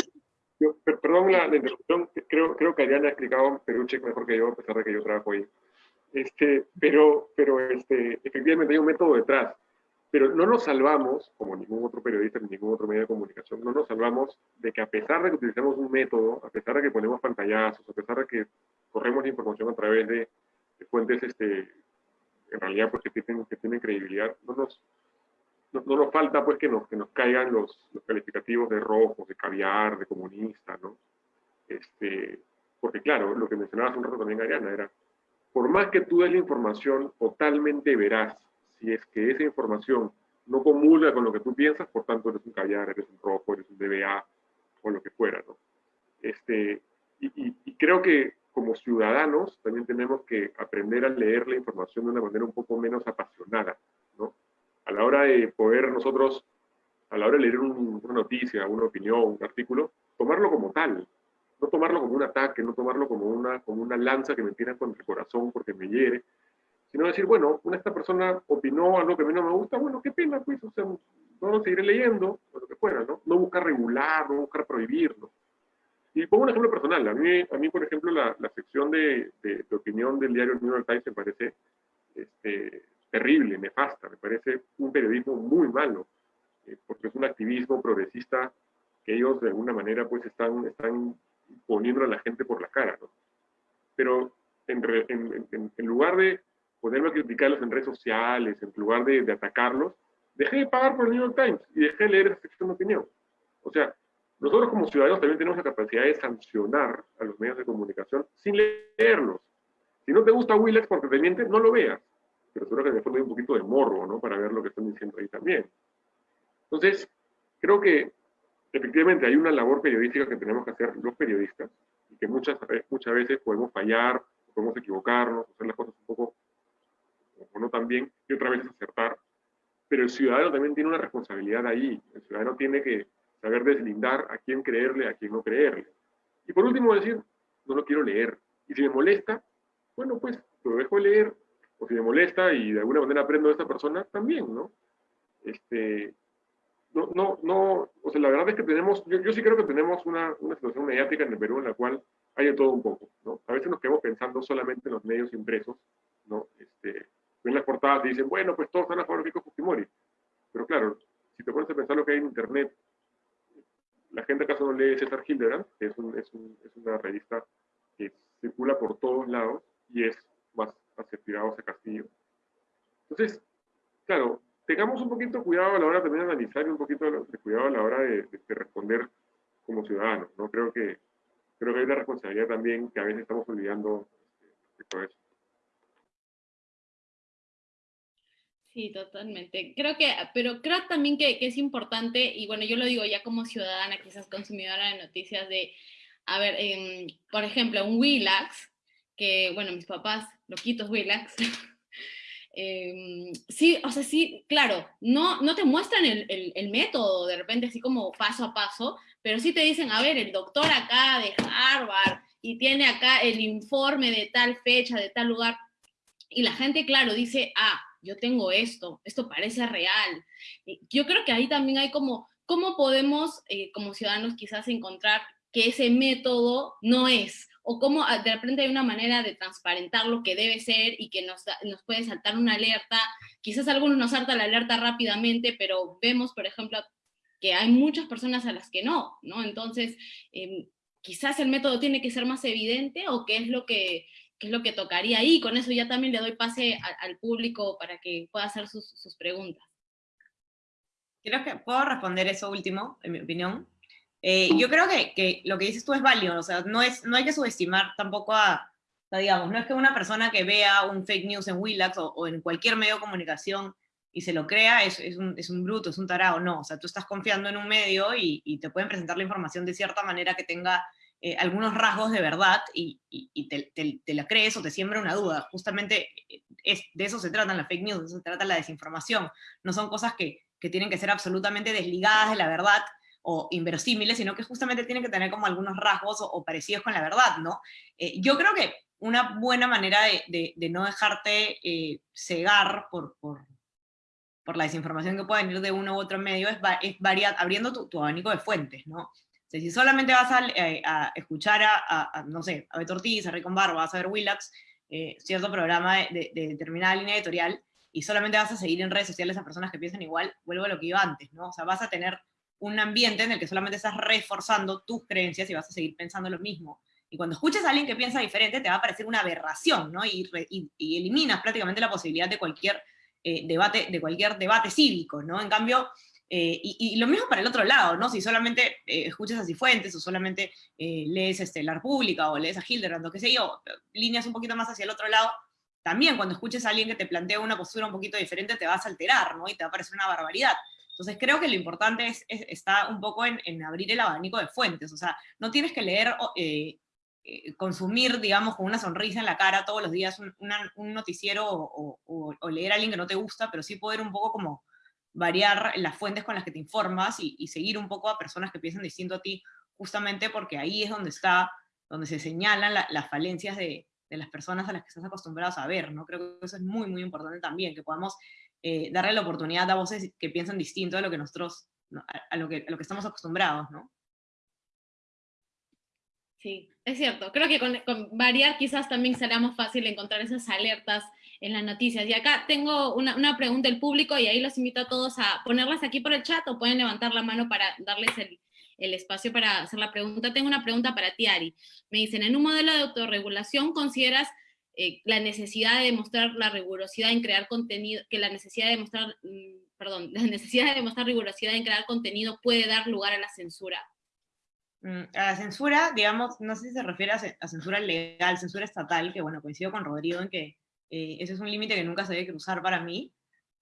Speaker 3: perdón la, interrupción, creo, creo que Ariana ha explicado Peruche mejor que yo, a pesar de que yo trabajo ahí. Este, pero pero este, efectivamente hay un método detrás. Pero no nos salvamos, como ningún otro periodista ni ningún otro medio de comunicación, no nos salvamos de que a pesar de que utilizamos un método, a pesar de que ponemos pantallazos, a pesar de que corremos la información a través de, fuentes este, en realidad pues, que, tienen, que tienen credibilidad, no nos, no, nos falta pues que nos, que nos caigan los, los calificativos de rojo, de caviar, de comunista, ¿no? Este, porque claro, lo que mencionabas un rato también, Ariana, era, por más que tú des la información totalmente veraz, si es que esa información no comulga con lo que tú piensas, por tanto eres un callar, eres un rojo, eres un DBA o lo que fuera, ¿no? Este, y, creo que como ciudadanos también tenemos que aprender a leer la información de una manera un poco menos apasionada, ¿no? A la hora de poder nosotros, a la hora de leer una noticia, una opinión, un artículo, tomarlo como tal, no tomarlo como un ataque, no tomarlo como una, como una lanza que me tira contra el corazón porque me hiere, sino decir, bueno, esta persona opinó algo que a mí no me gusta, bueno, qué pena, pues, o sea, no lo seguiré leyendo, o lo que fuera, ¿no? No buscar regular, no buscar prohibirlo. Y pongo un ejemplo personal, a mí, a mí por ejemplo, la, la sección de, de, opinión del diario New York Times me parece este, terrible, nefasta, me parece un periodismo muy malo, eh, porque es un activismo progresista que ellos de alguna manera pues están, están poniendo a la gente por la cara, ¿no? Pero en, en, en lugar de ponerme a criticarlos en redes sociales, en lugar de, atacarlos, dejé de pagar por el New York Times y dejé de leer esa sección de opinión. O sea, nosotros como ciudadanos también tenemos la capacidad de sancionar a los medios de comunicación sin leerlos. Si no te gusta Willax porque te miente, no lo veas. Pero seguro que después hay un poquito de morro, ¿no? Para ver lo que están diciendo ahí también. Entonces, creo que efectivamente hay una labor periodística que tenemos que hacer los periodistas y que muchas, muchas veces podemos fallar, podemos equivocarnos, hacer las cosas un poco o no también, y otra vez acertar. Pero el ciudadano también tiene una responsabilidad ahí. El ciudadano tiene que saber deslindar a quién creerle, a quién no creerle. Y por último decir, no lo quiero leer. Y si me molesta, bueno, pues lo dejo leer. O si me molesta y de alguna manera aprendo de esta persona, también, ¿no? Este, no, no, no, o sea, la verdad es que tenemos, yo, yo sí creo que tenemos una, una, situación mediática en el Perú en la cual hay de todo un poco, ¿no? A veces nos quedamos pensando solamente en los medios impresos, ¿no? Este, ven las portadas y dicen, bueno, pues todos están a favor de Keiko Fujimori. Pero claro, si te pones a pensar lo que hay en Internet, la gente acaso no lee César Hildebrand, que es, un, es, un, es, una revista que circula por todos lados y es más Tirado hacia Castillo. Entonces, claro, tengamos un poquito cuidado a la hora también de analizar y un poquito de cuidado a la hora de, de, responder como ciudadanos, ¿no? Creo que, creo que hay una responsabilidad también que a veces estamos olvidando respecto a eso.
Speaker 2: Sí, totalmente. Creo que, pero creo también que, es importante, y bueno, yo lo digo ya como ciudadana, quizás consumidora de noticias, de, a ver, em, por ejemplo, un Willax, que, bueno, mis papás, loquitos Willax, (laughs) em, sí, o sea, sí, claro, no, no te muestran el, el, método de repente así como paso a paso, pero sí te dicen, a ver, el doctor acá de Harvard y tiene acá el informe de tal fecha, de tal lugar, y la gente, claro, dice, ah, yo tengo esto, esto parece real. Yo creo que ahí también hay como, ¿cómo podemos eh, como ciudadanos quizás encontrar que ese método no es? O cómo ah, de repente hay una manera de transparentar lo que debe ser y que nos, nos puede saltar una alerta. Quizás algunos nos salta la alerta rápidamente, pero vemos, por ejemplo, que hay muchas personas a las que no, ¿no? Entonces, em, quizás el método tiene que ser más evidente o qué es lo que qué es lo que tocaría ahí. Con eso ya también le doy pase al público para que pueda hacer sus, sus, preguntas.
Speaker 5: Creo que puedo responder eso último, en mi opinión. Eh, yo creo que, que, lo que dices tú es válido, o sea, no, es, no hay que subestimar tampoco a, digamos, no es que una persona que vea un fake news en Willax o, en cualquier medio de comunicación y se lo crea es, es, un, es, un, bruto, es un tarado, no, o sea, tú estás confiando en un medio y, y te pueden presentar la información de cierta manera que tenga eh, algunos rasgos de verdad y, y te, te, te, la crees o te siembra una duda. Justamente eh, es, de eso se trata la fake news, de eso se trata la desinformación. No son cosas que, que tienen que ser absolutamente desligadas de la verdad o inverosímiles, sino que justamente tienen que tener como algunos rasgos o, o parecidos con la verdad, ¿no? Eh, yo creo que una buena manera de, de, de no dejarte eh, cegar por, por, por, la desinformación que puede venir de uno u otro medio es, es variar, abriendo tu, tu, abanico de fuentes, ¿no? O sea, si solamente vas a, eh, a escuchar a, a, no sé, a Beto Ortiz, a Ricon Barba, vas a ver Willax, eh, cierto programa de, de, determinada línea editorial, y solamente vas a seguir en redes sociales a personas que piensan igual, vuelvo a lo que iba antes, ¿no? O sea, vas a tener un ambiente en el que solamente estás reforzando tus creencias y vas a seguir pensando lo mismo. Y cuando escuchas a alguien que piensa diferente, te va a parecer una aberración, ¿no? Y, y, y eliminas prácticamente la posibilidad de cualquier, eh, debate, de cualquier debate cívico, ¿no? En cambio, eh, y, lo mismo para el otro lado, ¿no? Si solamente eh, escuchas a Cifuentes o solamente eh, lees este, La República o lees a Hildebrand o qué sé yo, líneas un poquito más hacia el otro lado, también cuando escuches a alguien que te plantea una postura un poquito diferente te vas a alterar, ¿no? Y te va a parecer una barbaridad. Entonces creo que lo importante es, es está un poco en, abrir el abanico de fuentes, o sea, no tienes que leer, eh, consumir, digamos, con una sonrisa en la cara todos los días un, noticiero o, o, leer a alguien que no te gusta, pero sí poder un poco como variar las fuentes con las que te informas y, seguir un poco a personas que piensan distinto a ti, justamente porque ahí es donde está, donde se señalan la, las falencias de, de las personas a las que estás acostumbrados a ver, ¿no? Creo que eso es muy, muy importante también, que podamos eh, darle la oportunidad a voces que piensan distinto a lo que nosotros, ¿no? a, a, lo que, a lo que estamos acostumbrados, ¿no?
Speaker 2: Sí, es cierto. Creo que con, con, variar quizás también será más fácil encontrar esas alertas en las noticias. Y acá tengo una, una, pregunta del público y ahí los invito a todos a ponerlas aquí por el chat o pueden levantar la mano para darles el, el espacio para hacer la pregunta. Tengo una pregunta para ti, Ari. Me dicen, en un modelo de autorregulación, ¿consideras eh, la necesidad de demostrar la rigurosidad en crear contenido, que la necesidad de demostrar, mmm, perdón, (laughs) la necesidad de demostrar rigurosidad en crear contenido puede dar lugar a la censura?
Speaker 5: Mm, a la censura, digamos, no sé si se refiere a, censura legal, censura estatal, que bueno, coincido con Rodrigo en que eh, ese es un límite que nunca se debe cruzar para mí.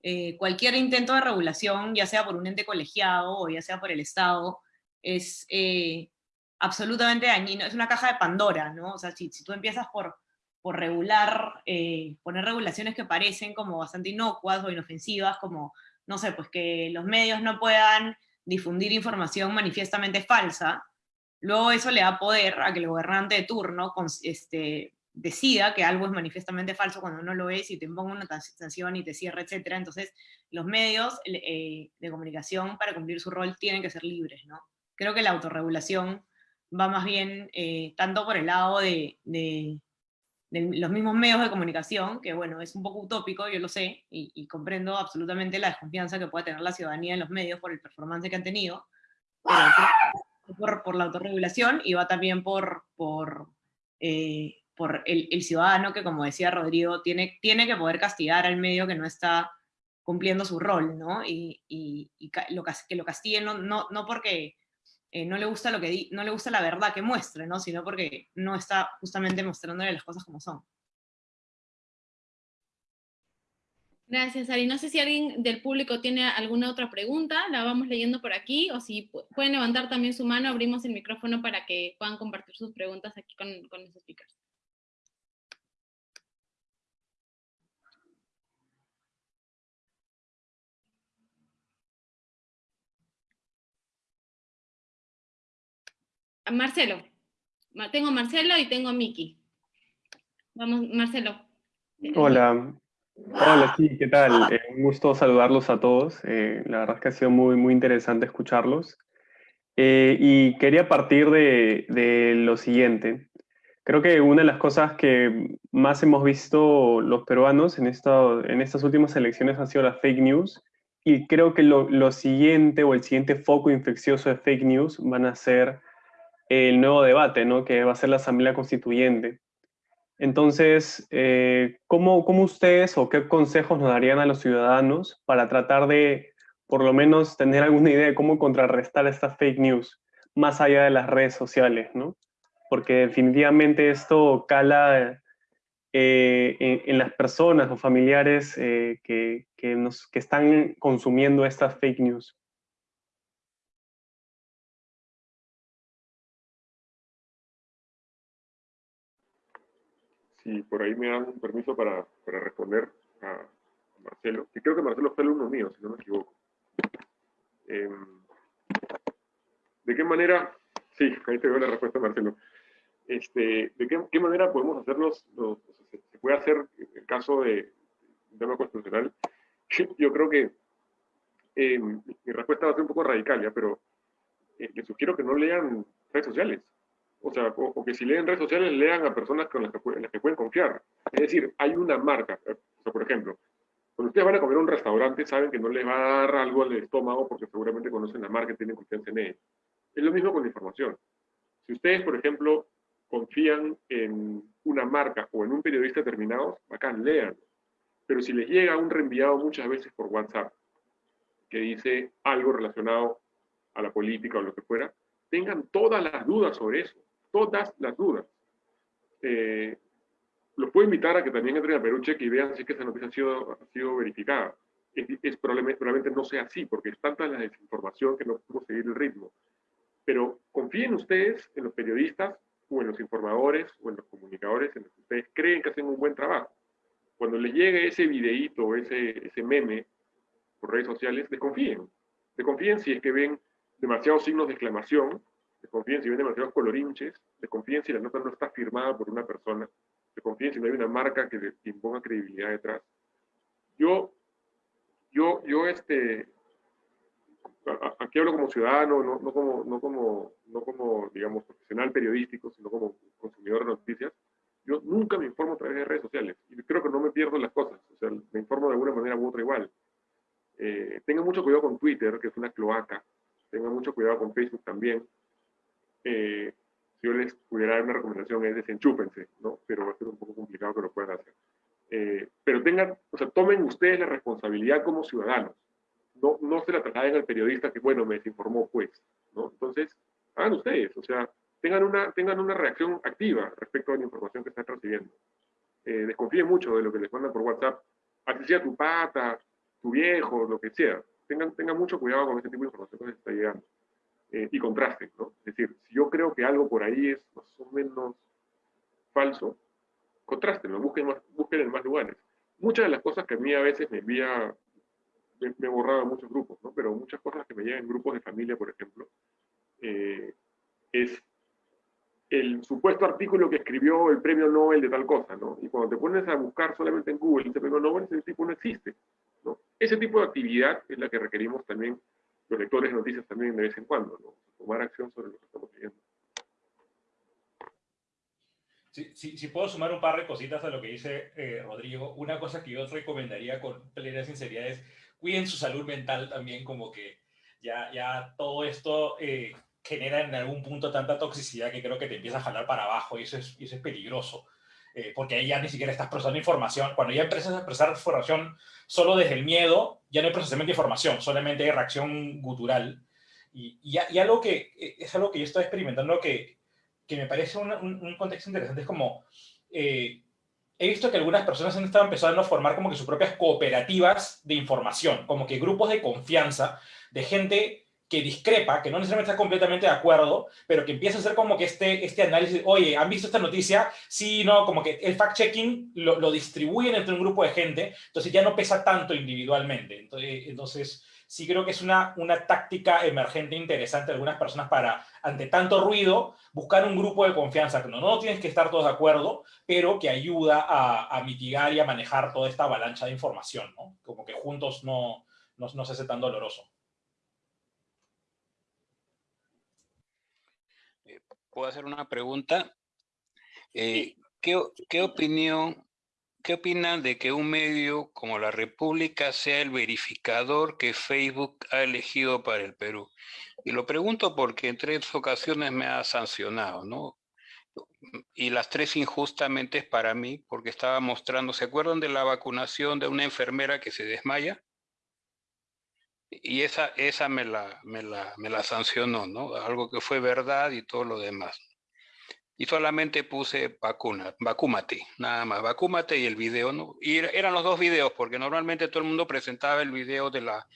Speaker 5: Eh, cualquier intento de regulación, ya sea por un ente colegiado o ya sea por el Estado, es eh, absolutamente dañino, es una caja de Pandora, ¿no? O sea, si, si tú empiezas por, por regular, eh, poner regulaciones que parecen como bastante inocuas o inofensivas, como, no sé, pues que los medios no puedan difundir información manifiestamente falsa, luego eso le da poder a que el gobernante de turno este, decida que algo es manifiestamente falso cuando no lo es y te ponga una sanción y te cierra, etc. Entonces, los medios eh, de comunicación para cumplir su rol tienen que ser libres, ¿no? creo que la autorregulación va más bien eh, tanto por el lado de, de, los mismos medios de comunicación, que bueno, es un poco utópico, yo lo sé, y, comprendo absolutamente la desconfianza que puede tener la ciudadanía en los medios por el performance que han tenido, pero por, por la autorregulación y va también por, por, eh, por el, ciudadano que, como decía Rodrigo, tiene, tiene que poder castigar al medio que no está cumpliendo su rol, ¿no? Y, y, lo, que lo castiguen no, no, no porque eh, no, le gusta lo que no le gusta la verdad que muestre, ¿no? sino porque no está justamente mostrándole las cosas como son.
Speaker 2: Gracias, Ari. No sé si alguien del público tiene alguna otra pregunta, la vamos leyendo por aquí, o si pueden levantar también su mano, abrimos el micrófono para que puedan compartir sus preguntas aquí con, con los speakers. Marcelo. Tengo Marcelo y tengo Miki. Vamos, Marcelo.
Speaker 7: Hola. Hola, sí, ¿qué tal? Eh, un gusto saludarlos a todos. Eh, la verdad es que ha sido muy, muy interesante escucharlos. Eh, y quería partir de, de, lo siguiente. Creo que una de las cosas que más hemos visto los peruanos en, esta, en estas últimas elecciones ha sido las fake news. Y creo que lo, lo siguiente o el siguiente foco infeccioso de fake news van a ser el nuevo debate, ¿no? que va a ser la Asamblea Constituyente. Entonces, eh, ¿cómo, ¿cómo, ustedes o qué consejos nos darían a los ciudadanos para tratar de, por lo menos, tener alguna idea de cómo contrarrestar estas fake news? más allá de las redes sociales, ¿no? Porque definitivamente esto cala eh, en, las personas o familiares eh, que, nos, que están consumiendo estas fake news.
Speaker 3: Si por ahí me dan permiso para, para responder a Marcelo, que creo que Marcelo fue alumno mío, si no me equivoco. Em, ¿De qué manera? Sí, ahí te veo la respuesta, Marcelo. Este, ¿De qué, manera podemos hacerlos? se, puede hacer el caso de un tema constitucional? Yo creo que eh, mi respuesta va a ser un poco radical, ¿ya? pero eh, les sugiero que no lean redes sociales. O sea, o, que si leen redes sociales, lean a personas con las que, en las que pueden confiar. Es decir, hay una marca. Sea, por ejemplo, cuando ustedes van a comer a un restaurante, saben que no les va a dar algo al estómago porque seguramente conocen la marca y tienen confianza en ella. Es lo mismo con la información. Si ustedes, por ejemplo, confían en una marca o en un periodista determinado, bacán, lean. Pero si les llega un reenviado muchas veces por WhatsApp que dice algo relacionado a la política o lo que fuera, tengan todas las dudas sobre eso, todas las dudas. Eh, los puedo invitar a que también entren a Peruche y vean si es que esa noticia ha sido, ha sido verificada. Es, probablemente, probablemente, no sea así, porque es tanta la desinformación que no podemos seguir el ritmo. Pero confíen ustedes en los periodistas o en los informadores o en los comunicadores en los que ustedes creen que hacen un buen trabajo. Cuando les llegue ese videíto ese, ese meme por redes sociales, desconfíen. Desconfíen si es que ven demasiados signos de exclamación, desconfíen si ven demasiados colorinches, desconfíen si la nota no está firmada por una persona, desconfíen si no hay una marca que, imponga credibilidad detrás. Yo, yo, yo, este, aquí hablo como ciudadano, no, no, como, no, como, no como, digamos, profesional periodístico, sino como consumidor de noticias, yo nunca me informo a través de redes sociales y creo que no me pierdo las cosas, o sea, me informo de alguna manera u otra igual. Eh, mucho cuidado con Twitter, que es una cloaca, tengan mucho cuidado con Facebook también. Eh, si yo les pudiera dar una recomendación es desenchúpense, ¿no? Pero va a ser un poco complicado que lo puedan hacer. Eh, pero tengan, o sea, tomen ustedes la responsabilidad como ciudadanos no, no se la trasladen al periodista que, bueno, me desinformó, pues, ¿no? Entonces, hagan ustedes, o sea, tengan una, tengan una reacción activa respecto a la información que están recibiendo. Eh, desconfíen mucho de lo que les mandan por WhatsApp, así sea tu pata, tu viejo, lo que sea. Tengan, tengan mucho cuidado con ese tipo de información que les está llegando. Eh, y contrasten, ¿no? Es decir, si yo creo que algo por ahí es más o menos falso, contrasten, busquen, más, busquen en más lugares. Muchas de las cosas que a mí a veces me envía me, he borrado muchos grupos, ¿no? Pero muchas cosas que me llegan en grupos de familia, por ejemplo, eh, es el supuesto artículo que escribió el premio Nobel de tal cosa, ¿no? Y cuando te pones a buscar solamente en Google ese premio Nobel, ese tipo no existe, ¿no? Ese tipo de actividad es la que requerimos también los lectores de noticias también de vez en cuando, ¿no? Tomar acción sobre lo que estamos leyendo.
Speaker 4: Si, si, puedo sumar un par de cositas a lo que dice eh, Rodrigo, una cosa que yo recomendaría con plena sinceridad es cuiden su salud mental también, como que ya, ya todo esto eh, genera en algún punto tanta toxicidad que creo que te empieza a jalar para abajo y eso es, y eso es peligroso. Eh, porque ahí ya ni siquiera estás procesando información. Cuando ya empiezas a expresar información solo desde el miedo, ya no hay procesamiento de información, solamente hay reacción gutural. Y, y, algo que eh, es algo que yo estoy experimentando que, que me parece un, un, contexto interesante, es como he visto que algunas personas han estado empezando a formar como que sus propias cooperativas de información, como que grupos de confianza de gente que discrepa, que no necesariamente está completamente de acuerdo, pero que empieza a hacer como que este, este análisis, oye, ¿han visto esta noticia? Sí, no, como que el fact-checking lo, lo, distribuyen entre un grupo de gente, entonces ya no pesa tanto individualmente. Entonces, entonces sí creo que es una, una táctica emergente interesante de algunas personas para, ante tanto ruido, buscar un grupo de confianza, que no, no tienes que estar todos de acuerdo, pero que ayuda a, a mitigar y a manejar toda esta avalancha de información, ¿no? Como que juntos no, no, no se hace tan doloroso.
Speaker 8: Eh, ¿Puedo hacer una pregunta? Eh, ¿qué, ¿Qué opinión ¿Qué opinan de que un medio como La República sea el verificador que Facebook ha elegido para el Perú? Y lo pregunto porque en tres ocasiones me ha sancionado, ¿no? Y las tres injustamente es para mí, porque estaba mostrando, ¿se acuerdan de la vacunación de una enfermera que se desmaya? Y esa, esa me, la, me, la, me la sancionó, ¿no? Algo que fue verdad y todo lo demás. Y solamente puse vacuna, vacúmate, nada más, vacúmate y el video, ¿no? Y eran los dos videos, porque normalmente todo el mundo presentaba el video de la,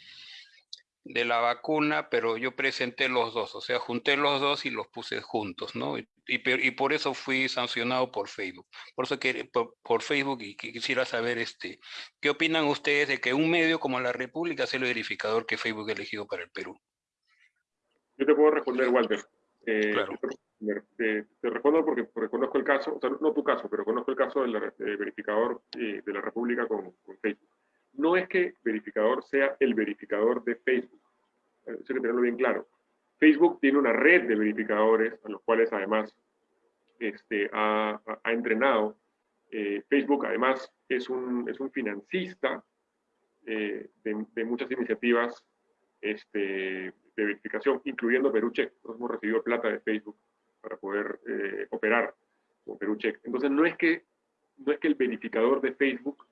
Speaker 8: de la vacuna, pero yo presenté los dos, o sea, junté los dos y los puse juntos, ¿no? Y, y, por eso fui sancionado por Facebook. Por eso que por, por, Facebook y quisiera saber, este, ¿qué opinan ustedes de que un medio como La República sea el verificador que Facebook ha elegido para el Perú?
Speaker 3: Yo te puedo responder, Walter. Eh, claro. te, te, respondo porque, porque, conozco el caso, o sea, no tu caso, pero conozco el caso del de verificador eh, de la República con, con Facebook no es que verificador sea el verificador de Facebook. Eso hay que tenerlo bien claro. Facebook tiene una red de verificadores a los cuales además este, ha, ha, entrenado. Eh, Facebook además es un, es un financista eh, de, de, muchas iniciativas este, de verificación, incluyendo PeruCheck. Nosotros hemos recibido plata de Facebook para poder eh, operar con PeruCheck. Entonces no es que, no es que el verificador de Facebook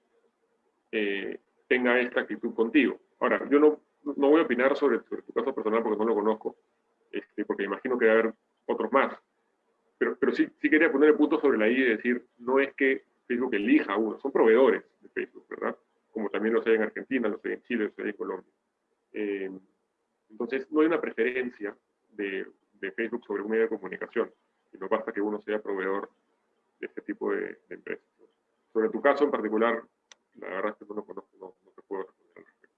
Speaker 3: eh, tenga esta actitud contigo. Ahora, yo no, no voy a opinar sobre, tu caso personal porque no lo conozco, este, porque imagino que debe haber otros más. Pero, pero sí, sí quería poner el punto sobre la I y decir, no es que Facebook elija a uno, son proveedores de Facebook, ¿verdad? Como también lo hay en Argentina, lo hay en Chile, lo hay en Colombia. Eh, entonces, no hay una preferencia de, de, Facebook sobre un medio de comunicación, sino basta que uno sea proveedor de este tipo de, de empresas. Sobre tu caso en particular, la verdad es que no lo conozco, no, no te puedo responder al respecto.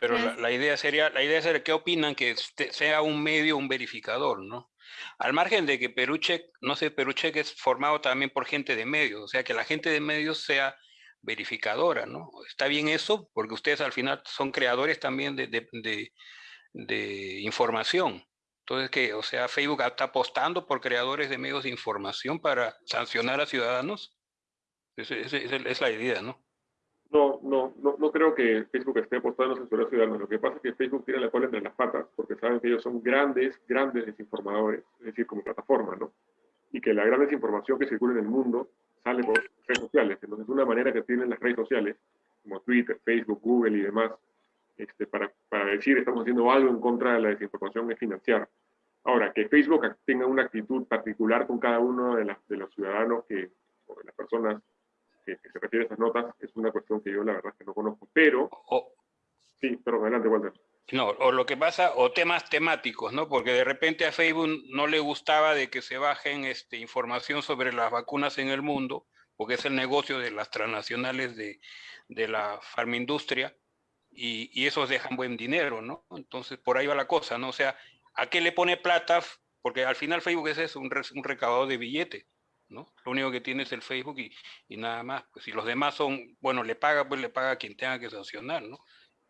Speaker 8: Pero la, la, idea sería, la idea sería, ¿qué opinan que sea un medio, un verificador, no? Al margen de que Perucheck, no sé, Perucheck es formado también por gente de medios, o sea, que la gente de medios sea verificadora, ¿no? ¿Está bien eso? Porque ustedes al final son creadores también de, de, de, de información. Entonces, que, o sea, Facebook está apostando por creadores de medios de información para sancionar a ciudadanos. Esa es, la idea, ¿no?
Speaker 3: No, no, no, no creo que Facebook esté apostando a censurar ciudadanos. Lo que pasa es que Facebook tiene la cola entre las patas, porque saben que ellos son grandes, grandes desinformadores, es decir, como plataforma, ¿no? Y que la gran desinformación que circula en el mundo sale por redes sociales. Entonces, una manera que tienen las redes sociales, como Twitter, Facebook, Google y demás, este, para, para decir estamos haciendo algo en contra de la desinformación es financiar. Ahora, que Facebook tenga una actitud particular con cada uno de los ciudadanos que, o de las personas que, que, se refiere a esas notas es una cuestión que yo la verdad es que no conozco, pero...
Speaker 8: O,
Speaker 3: sí, pero adelante, Walter.
Speaker 8: No, o lo que pasa, o temas temáticos, ¿no? Porque de repente a Facebook no le gustaba de que se bajen este, información sobre las vacunas en el mundo, porque es el negocio de las transnacionales de, de la farmindustria, y, y esos dejan buen dinero, ¿no? Entonces, por ahí va la cosa, ¿no? O sea, ¿a qué le pone plata? Porque al final Facebook es eso, un, un recaudador de billetes. ¿No? Lo único que tiene es el Facebook y, y, nada más. Pues si los demás son, bueno, le paga, pues le paga a quien tenga que sancionar, ¿no?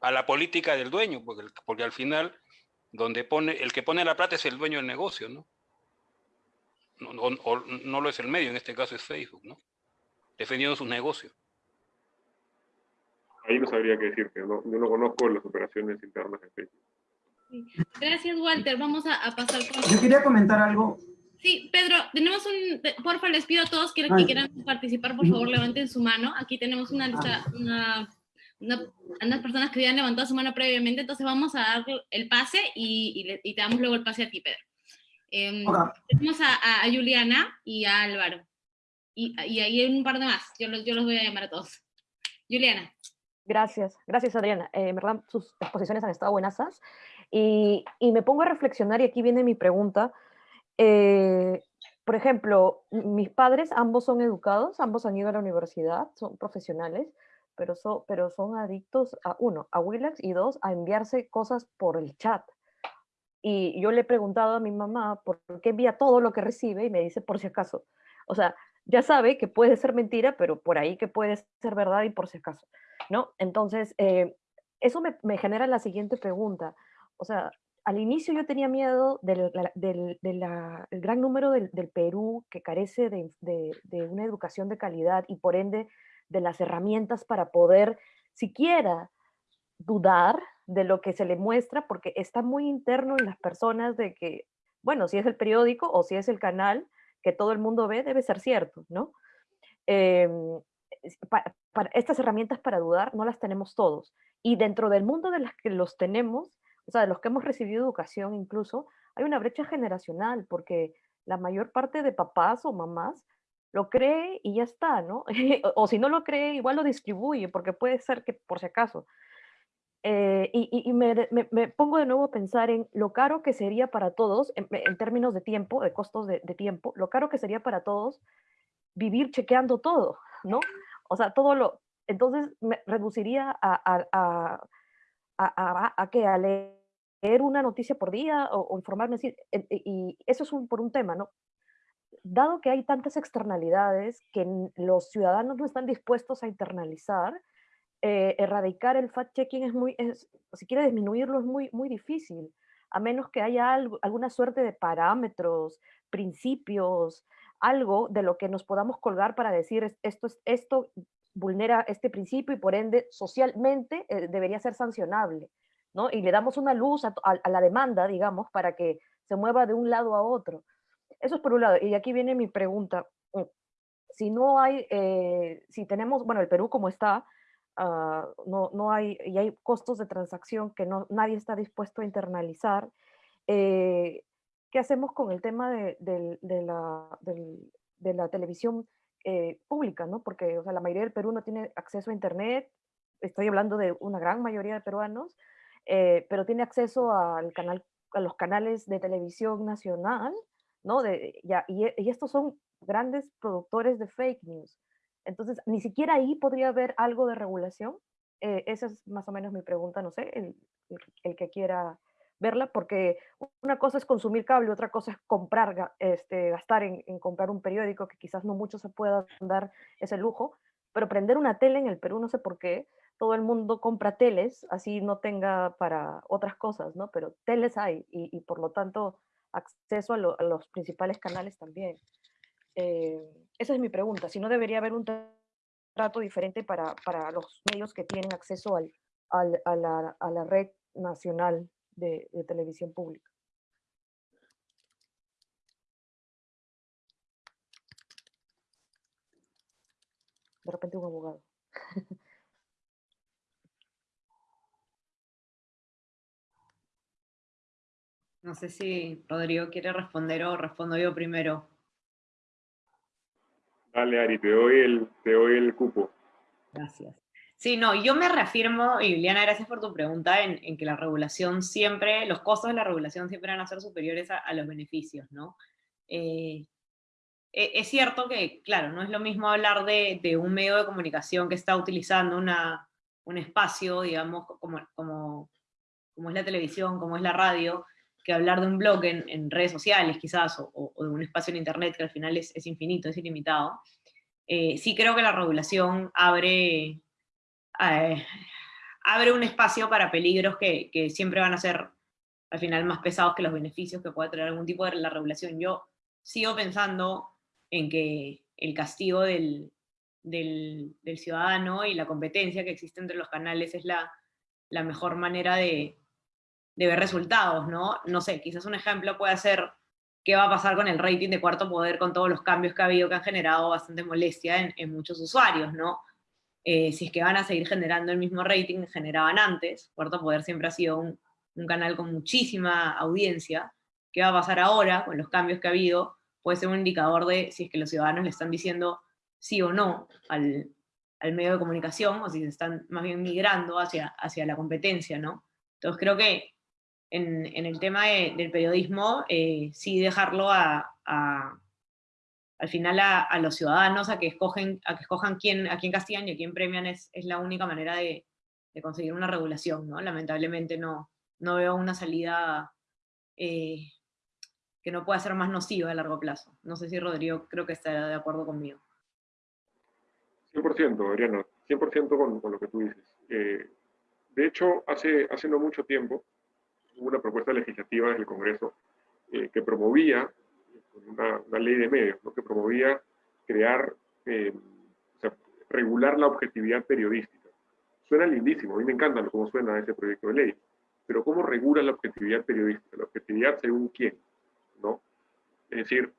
Speaker 8: A la política del dueño, porque, porque al final, donde pone, el que pone la plata es el dueño del negocio, ¿no? No, no, o, no lo es el medio, en este caso es Facebook, ¿no? Defendiendo sus negocios.
Speaker 3: Ahí no sabría qué decirte, no, yo no conozco las operaciones internas de Facebook.
Speaker 2: Gracias, Walter. Vamos a, a pasar con...
Speaker 9: Yo quería comentar algo
Speaker 2: Sí, Pedro, tenemos un, porfa, les pido a todos que, que quieran participar, por favor, levanten su mano. Aquí tenemos una lista, una, una, unas personas que habían levantado su mano previamente, entonces vamos a dar el pase y, y, le, y te damos luego el pase a ti, Pedro. Eh, okay. Tenemos a, a, Juliana y a Álvaro. Y, y ahí hay un par de más, yo los, yo los voy a llamar a todos. Juliana.
Speaker 10: Gracias, gracias Adriana. Eh, en verdad sus exposiciones han estado buenasas y, y me pongo a reflexionar y aquí viene mi pregunta. Eh, por ejemplo, mis padres ambos son educados, ambos han ido a la universidad, son profesionales, pero, so, pero son adictos a, uno, a Willax y dos, a enviarse cosas por el chat. Y yo le he preguntado a mi mamá por qué envía todo lo que recibe y me dice por si acaso. O sea, ya sabe que puede ser mentira, pero por ahí que puede ser verdad y por si acaso, ¿no? Entonces, eh, eso me genera la siguiente pregunta. O sea, al inicio yo tenía miedo del, gran número del, Perú que carece de, una educación de calidad y por ende de las herramientas para poder siquiera dudar de lo que se le muestra, porque está muy interno en las personas de que, bueno, si es el periódico o si es el canal que todo el mundo ve, debe ser cierto, ¿no? Para, estas herramientas para dudar no las tenemos todos. Y dentro del mundo de las que los tenemos, o sea, de los que hemos recibido educación incluso, hay una brecha generacional, porque la mayor parte de papás o mamás lo cree y ya está, ¿no? (laughs) o, si no lo cree, igual lo distribuye, porque puede ser que por si acaso. Eh, y, me, pongo de nuevo a pensar en lo caro que sería para todos, en, términos de tiempo, de costos de, tiempo, lo caro que sería para todos vivir chequeando todo, ¿no? O sea, todo lo... Entonces me reduciría a, a, a que a leer una noticia por día o, informarme así, y eso es un, por un tema, ¿no? Dado que hay tantas externalidades que los ciudadanos no están dispuestos a internalizar, eh, erradicar el fact-checking es muy, si quiere disminuirlo es muy, muy difícil, a menos que haya alguna suerte de parámetros, principios, algo de lo que nos podamos colgar para decir esto, esto vulnera este principio y por ende socialmente eh, debería ser sancionable, ¿no? Y le damos una luz a, la demanda, digamos, para que se mueva de un lado a otro. Eso es por un lado. Y aquí viene mi pregunta. Mm, si no hay, eh, si tenemos, bueno, el Perú como está, Ah, no, no hay, y hay costos de transacción que no, nadie está dispuesto a internalizar. Eh, ¿Qué hacemos con el tema de, la, televisión eh, pública? ¿no? Porque o sea, la mayoría del Perú no tiene acceso a Internet, estoy hablando de una gran mayoría de peruanos, eh, pero tiene acceso al canal, a los canales de televisión nacional, ¿no? De, ya, y, estos son grandes productores de fake news. Entonces, ni siquiera ahí podría haber algo de regulación. Eh, esa es más o menos mi pregunta, no sé, el, el, que quiera verla, porque una cosa es consumir cable, otra cosa es comprar, este, gastar en, en, comprar un periódico, que quizás no muchos se puedan dar ese lujo, pero prender una tele en el Perú, no sé por qué, todo el mundo compra teles, así no tenga para otras cosas, ¿no? Pero teles hay y, y por lo tanto acceso a, a los principales canales también. Eh, esa es mi pregunta, si no debería haber un trato diferente para, para los medios que tienen acceso al, al, a, la, a, la, red nacional de, de televisión pública. De repente un abogado. (laughs)
Speaker 5: No sé si Rodrigo quiere responder o respondo yo primero.
Speaker 3: Dale, Ari, te doy el, te doy el cupo.
Speaker 5: Gracias. Sí, no, yo me reafirmo, y Liliana, gracias por tu pregunta, en, en, que la regulación siempre, los costos de la regulación siempre van a ser superiores a, a los beneficios, ¿no? Eh, e, es cierto que, claro, no es lo mismo hablar de, de, un medio de comunicación que está utilizando una, un espacio, digamos, como, como, como es la televisión, como es la radio, que hablar de un blog en, redes sociales quizás, o, de un espacio en internet que al final es, infinito, es ilimitado, eh, sí creo que la regulación abre, eh, abre un espacio para peligros que, siempre van a ser al final más pesados que los beneficios que pueda traer algún tipo de la regulación. Yo sigo pensando en que el castigo del, ciudadano y la competencia que existe entre los canales es la, mejor manera de ver resultados, ¿no? No sé, quizás un ejemplo puede ser qué va a pasar con el rating de Cuarto Poder con todos los cambios que ha habido que han generado bastante molestia en, muchos usuarios, ¿no? Eh, si es que van a seguir generando el mismo rating que generaban antes, Cuarto Poder siempre ha sido un, canal con muchísima audiencia, ¿qué va a pasar ahora con los cambios que ha habido? Puede ser un indicador de si es que los ciudadanos le están diciendo sí o no al, medio de comunicación, o si se están más bien migrando hacia, hacia la competencia, ¿no? Entonces creo que en, el tema del periodismo, eh, sí dejarlo a, al final a, los ciudadanos a que, escogen, a que escojan quién, a quién castigan y a quién premian es, la única manera de, conseguir una regulación. ¿no? Lamentablemente no, no veo una salida eh, que no pueda ser más nociva a largo plazo. No sé si Rodrigo creo que estará de acuerdo conmigo.
Speaker 3: 100%, Adriano, 100% con, lo que tú dices. Eh, de hecho, hace, hace no mucho tiempo, una propuesta legislativa desde el Congreso eh, que promovía una, ley de medios, ¿no? que promovía crear, eh, o sea, regular la objetividad periodística. Suena lindísimo, a mí me encanta cómo suena ese proyecto de ley, pero ¿cómo regula la objetividad periodística? La objetividad según quién, ¿no? Es decir,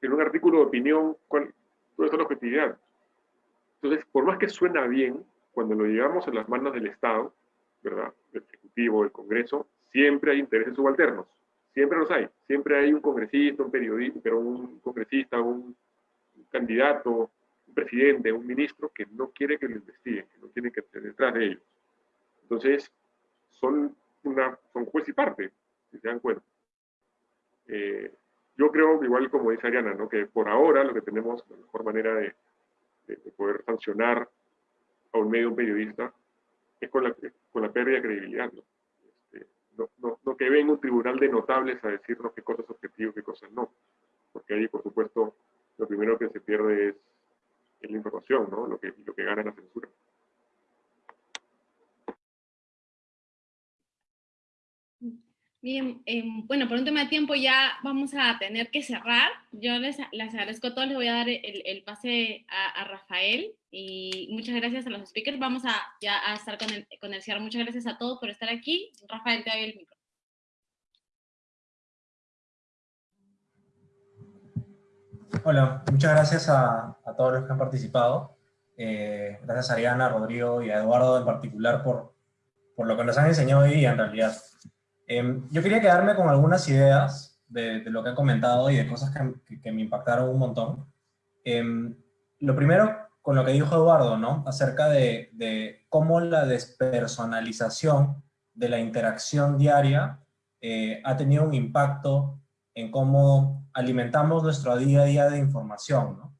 Speaker 3: en un artículo de opinión, ¿cuál, ¿dónde está la objetividad? Entonces, por más que suena bien, cuando lo llevamos en las manos del Estado, ¿verdad? Del Ejecutivo, del Congreso, siempre hay intereses subalternos. Siempre los hay. Siempre hay un congresista, un periodista, pero un congresista, un candidato, un presidente, un ministro que no quiere que lo investiguen, que no tiene que estar detrás de ellos. Entonces, son, una, son juez y parte, si se dan cuenta. Eh, yo creo, igual como dice Ariana, ¿no? que por ahora lo que tenemos, la mejor manera de, de, poder sancionar a un medio, un periodista, es con la, con la pérdida de credibilidad. No, no, no, que venga un tribunal de notables a decirnos qué cosas objetivas, qué cosas no. Porque ahí, por supuesto, lo primero que se pierde es, es la información, ¿no? lo, que, lo que gana la censura.
Speaker 2: Bien, eh, bueno, por un tema de tiempo ya vamos a tener que cerrar. Yo les, les agradezco a todos, les voy a dar el, el pase a, Rafael y muchas gracias a los speakers. Vamos a ya a estar con el, con el cierre. Muchas gracias a todos por estar aquí. Rafael, te doy el micro.
Speaker 9: Hola, muchas gracias a, a todos los que han participado. Eh, gracias a Ariana, Rodrigo y a Eduardo en particular por, por lo que nos han enseñado hoy día en realidad. Eh, yo quería quedarme con algunas ideas de, de, lo que han comentado y de cosas que, que, que me impactaron un montón. Eh, lo primero, con lo que dijo Eduardo, ¿no? Acerca de, de cómo la despersonalización de la interacción diaria eh, ha tenido un impacto en cómo alimentamos nuestro día a día de información, ¿no?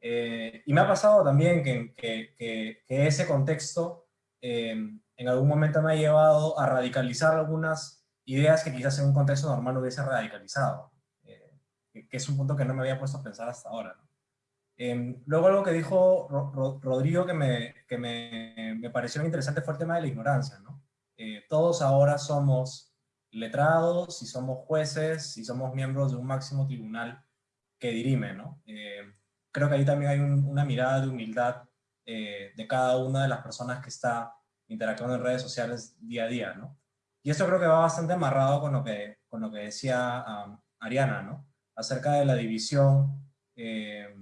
Speaker 9: Eh, y me ha pasado también que, que, que ese contexto eh, en algún momento me ha llevado a radicalizar algunas ideas que quizás en un contexto normal no hubiese radicalizado, eh, que es un punto que no me había puesto a pensar hasta ahora. ¿no? Eh, luego algo que dijo Ro Ro Rodrigo que, me, que me, me, pareció interesante fue el tema de la ignorancia. ¿no? Eh, todos ahora somos letrados, y somos jueces, y somos miembros de un máximo tribunal que dirime. ¿no? creo que ahí también hay un, una mirada de humildad de cada una de las personas que está interactuando en redes sociales día a día. ¿no? Y eso creo que va bastante amarrado con lo que, con lo que decía um, Ariana, ¿no? Acerca de la división, eh,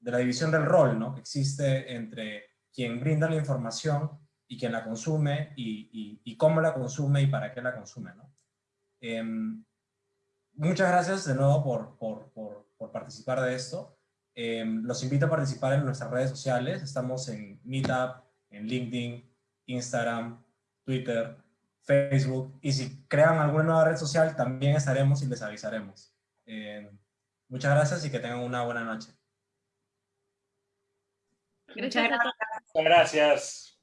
Speaker 9: de la división del rol, ¿no? Que existe entre quien brinda la información y quien la consume, y, y, y cómo la consume y para qué la consume, ¿no? Eh, muchas gracias de nuevo por, por, por, por participar de esto. Eh, los invito a participar en nuestras redes sociales. Estamos en Meetup, en LinkedIn, Instagram, Twitter, Facebook, y si crean alguna nueva red social, también estaremos y les avisaremos. Eh, muchas gracias y que tengan una buena noche.
Speaker 2: Muchas gracias.
Speaker 4: Muchas gracias.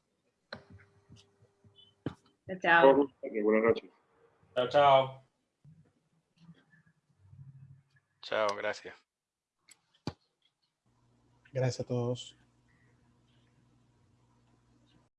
Speaker 2: Chao.
Speaker 3: Buenas noches.
Speaker 4: Chao, chao.
Speaker 8: Chao, gracias.
Speaker 11: Gracias a todos.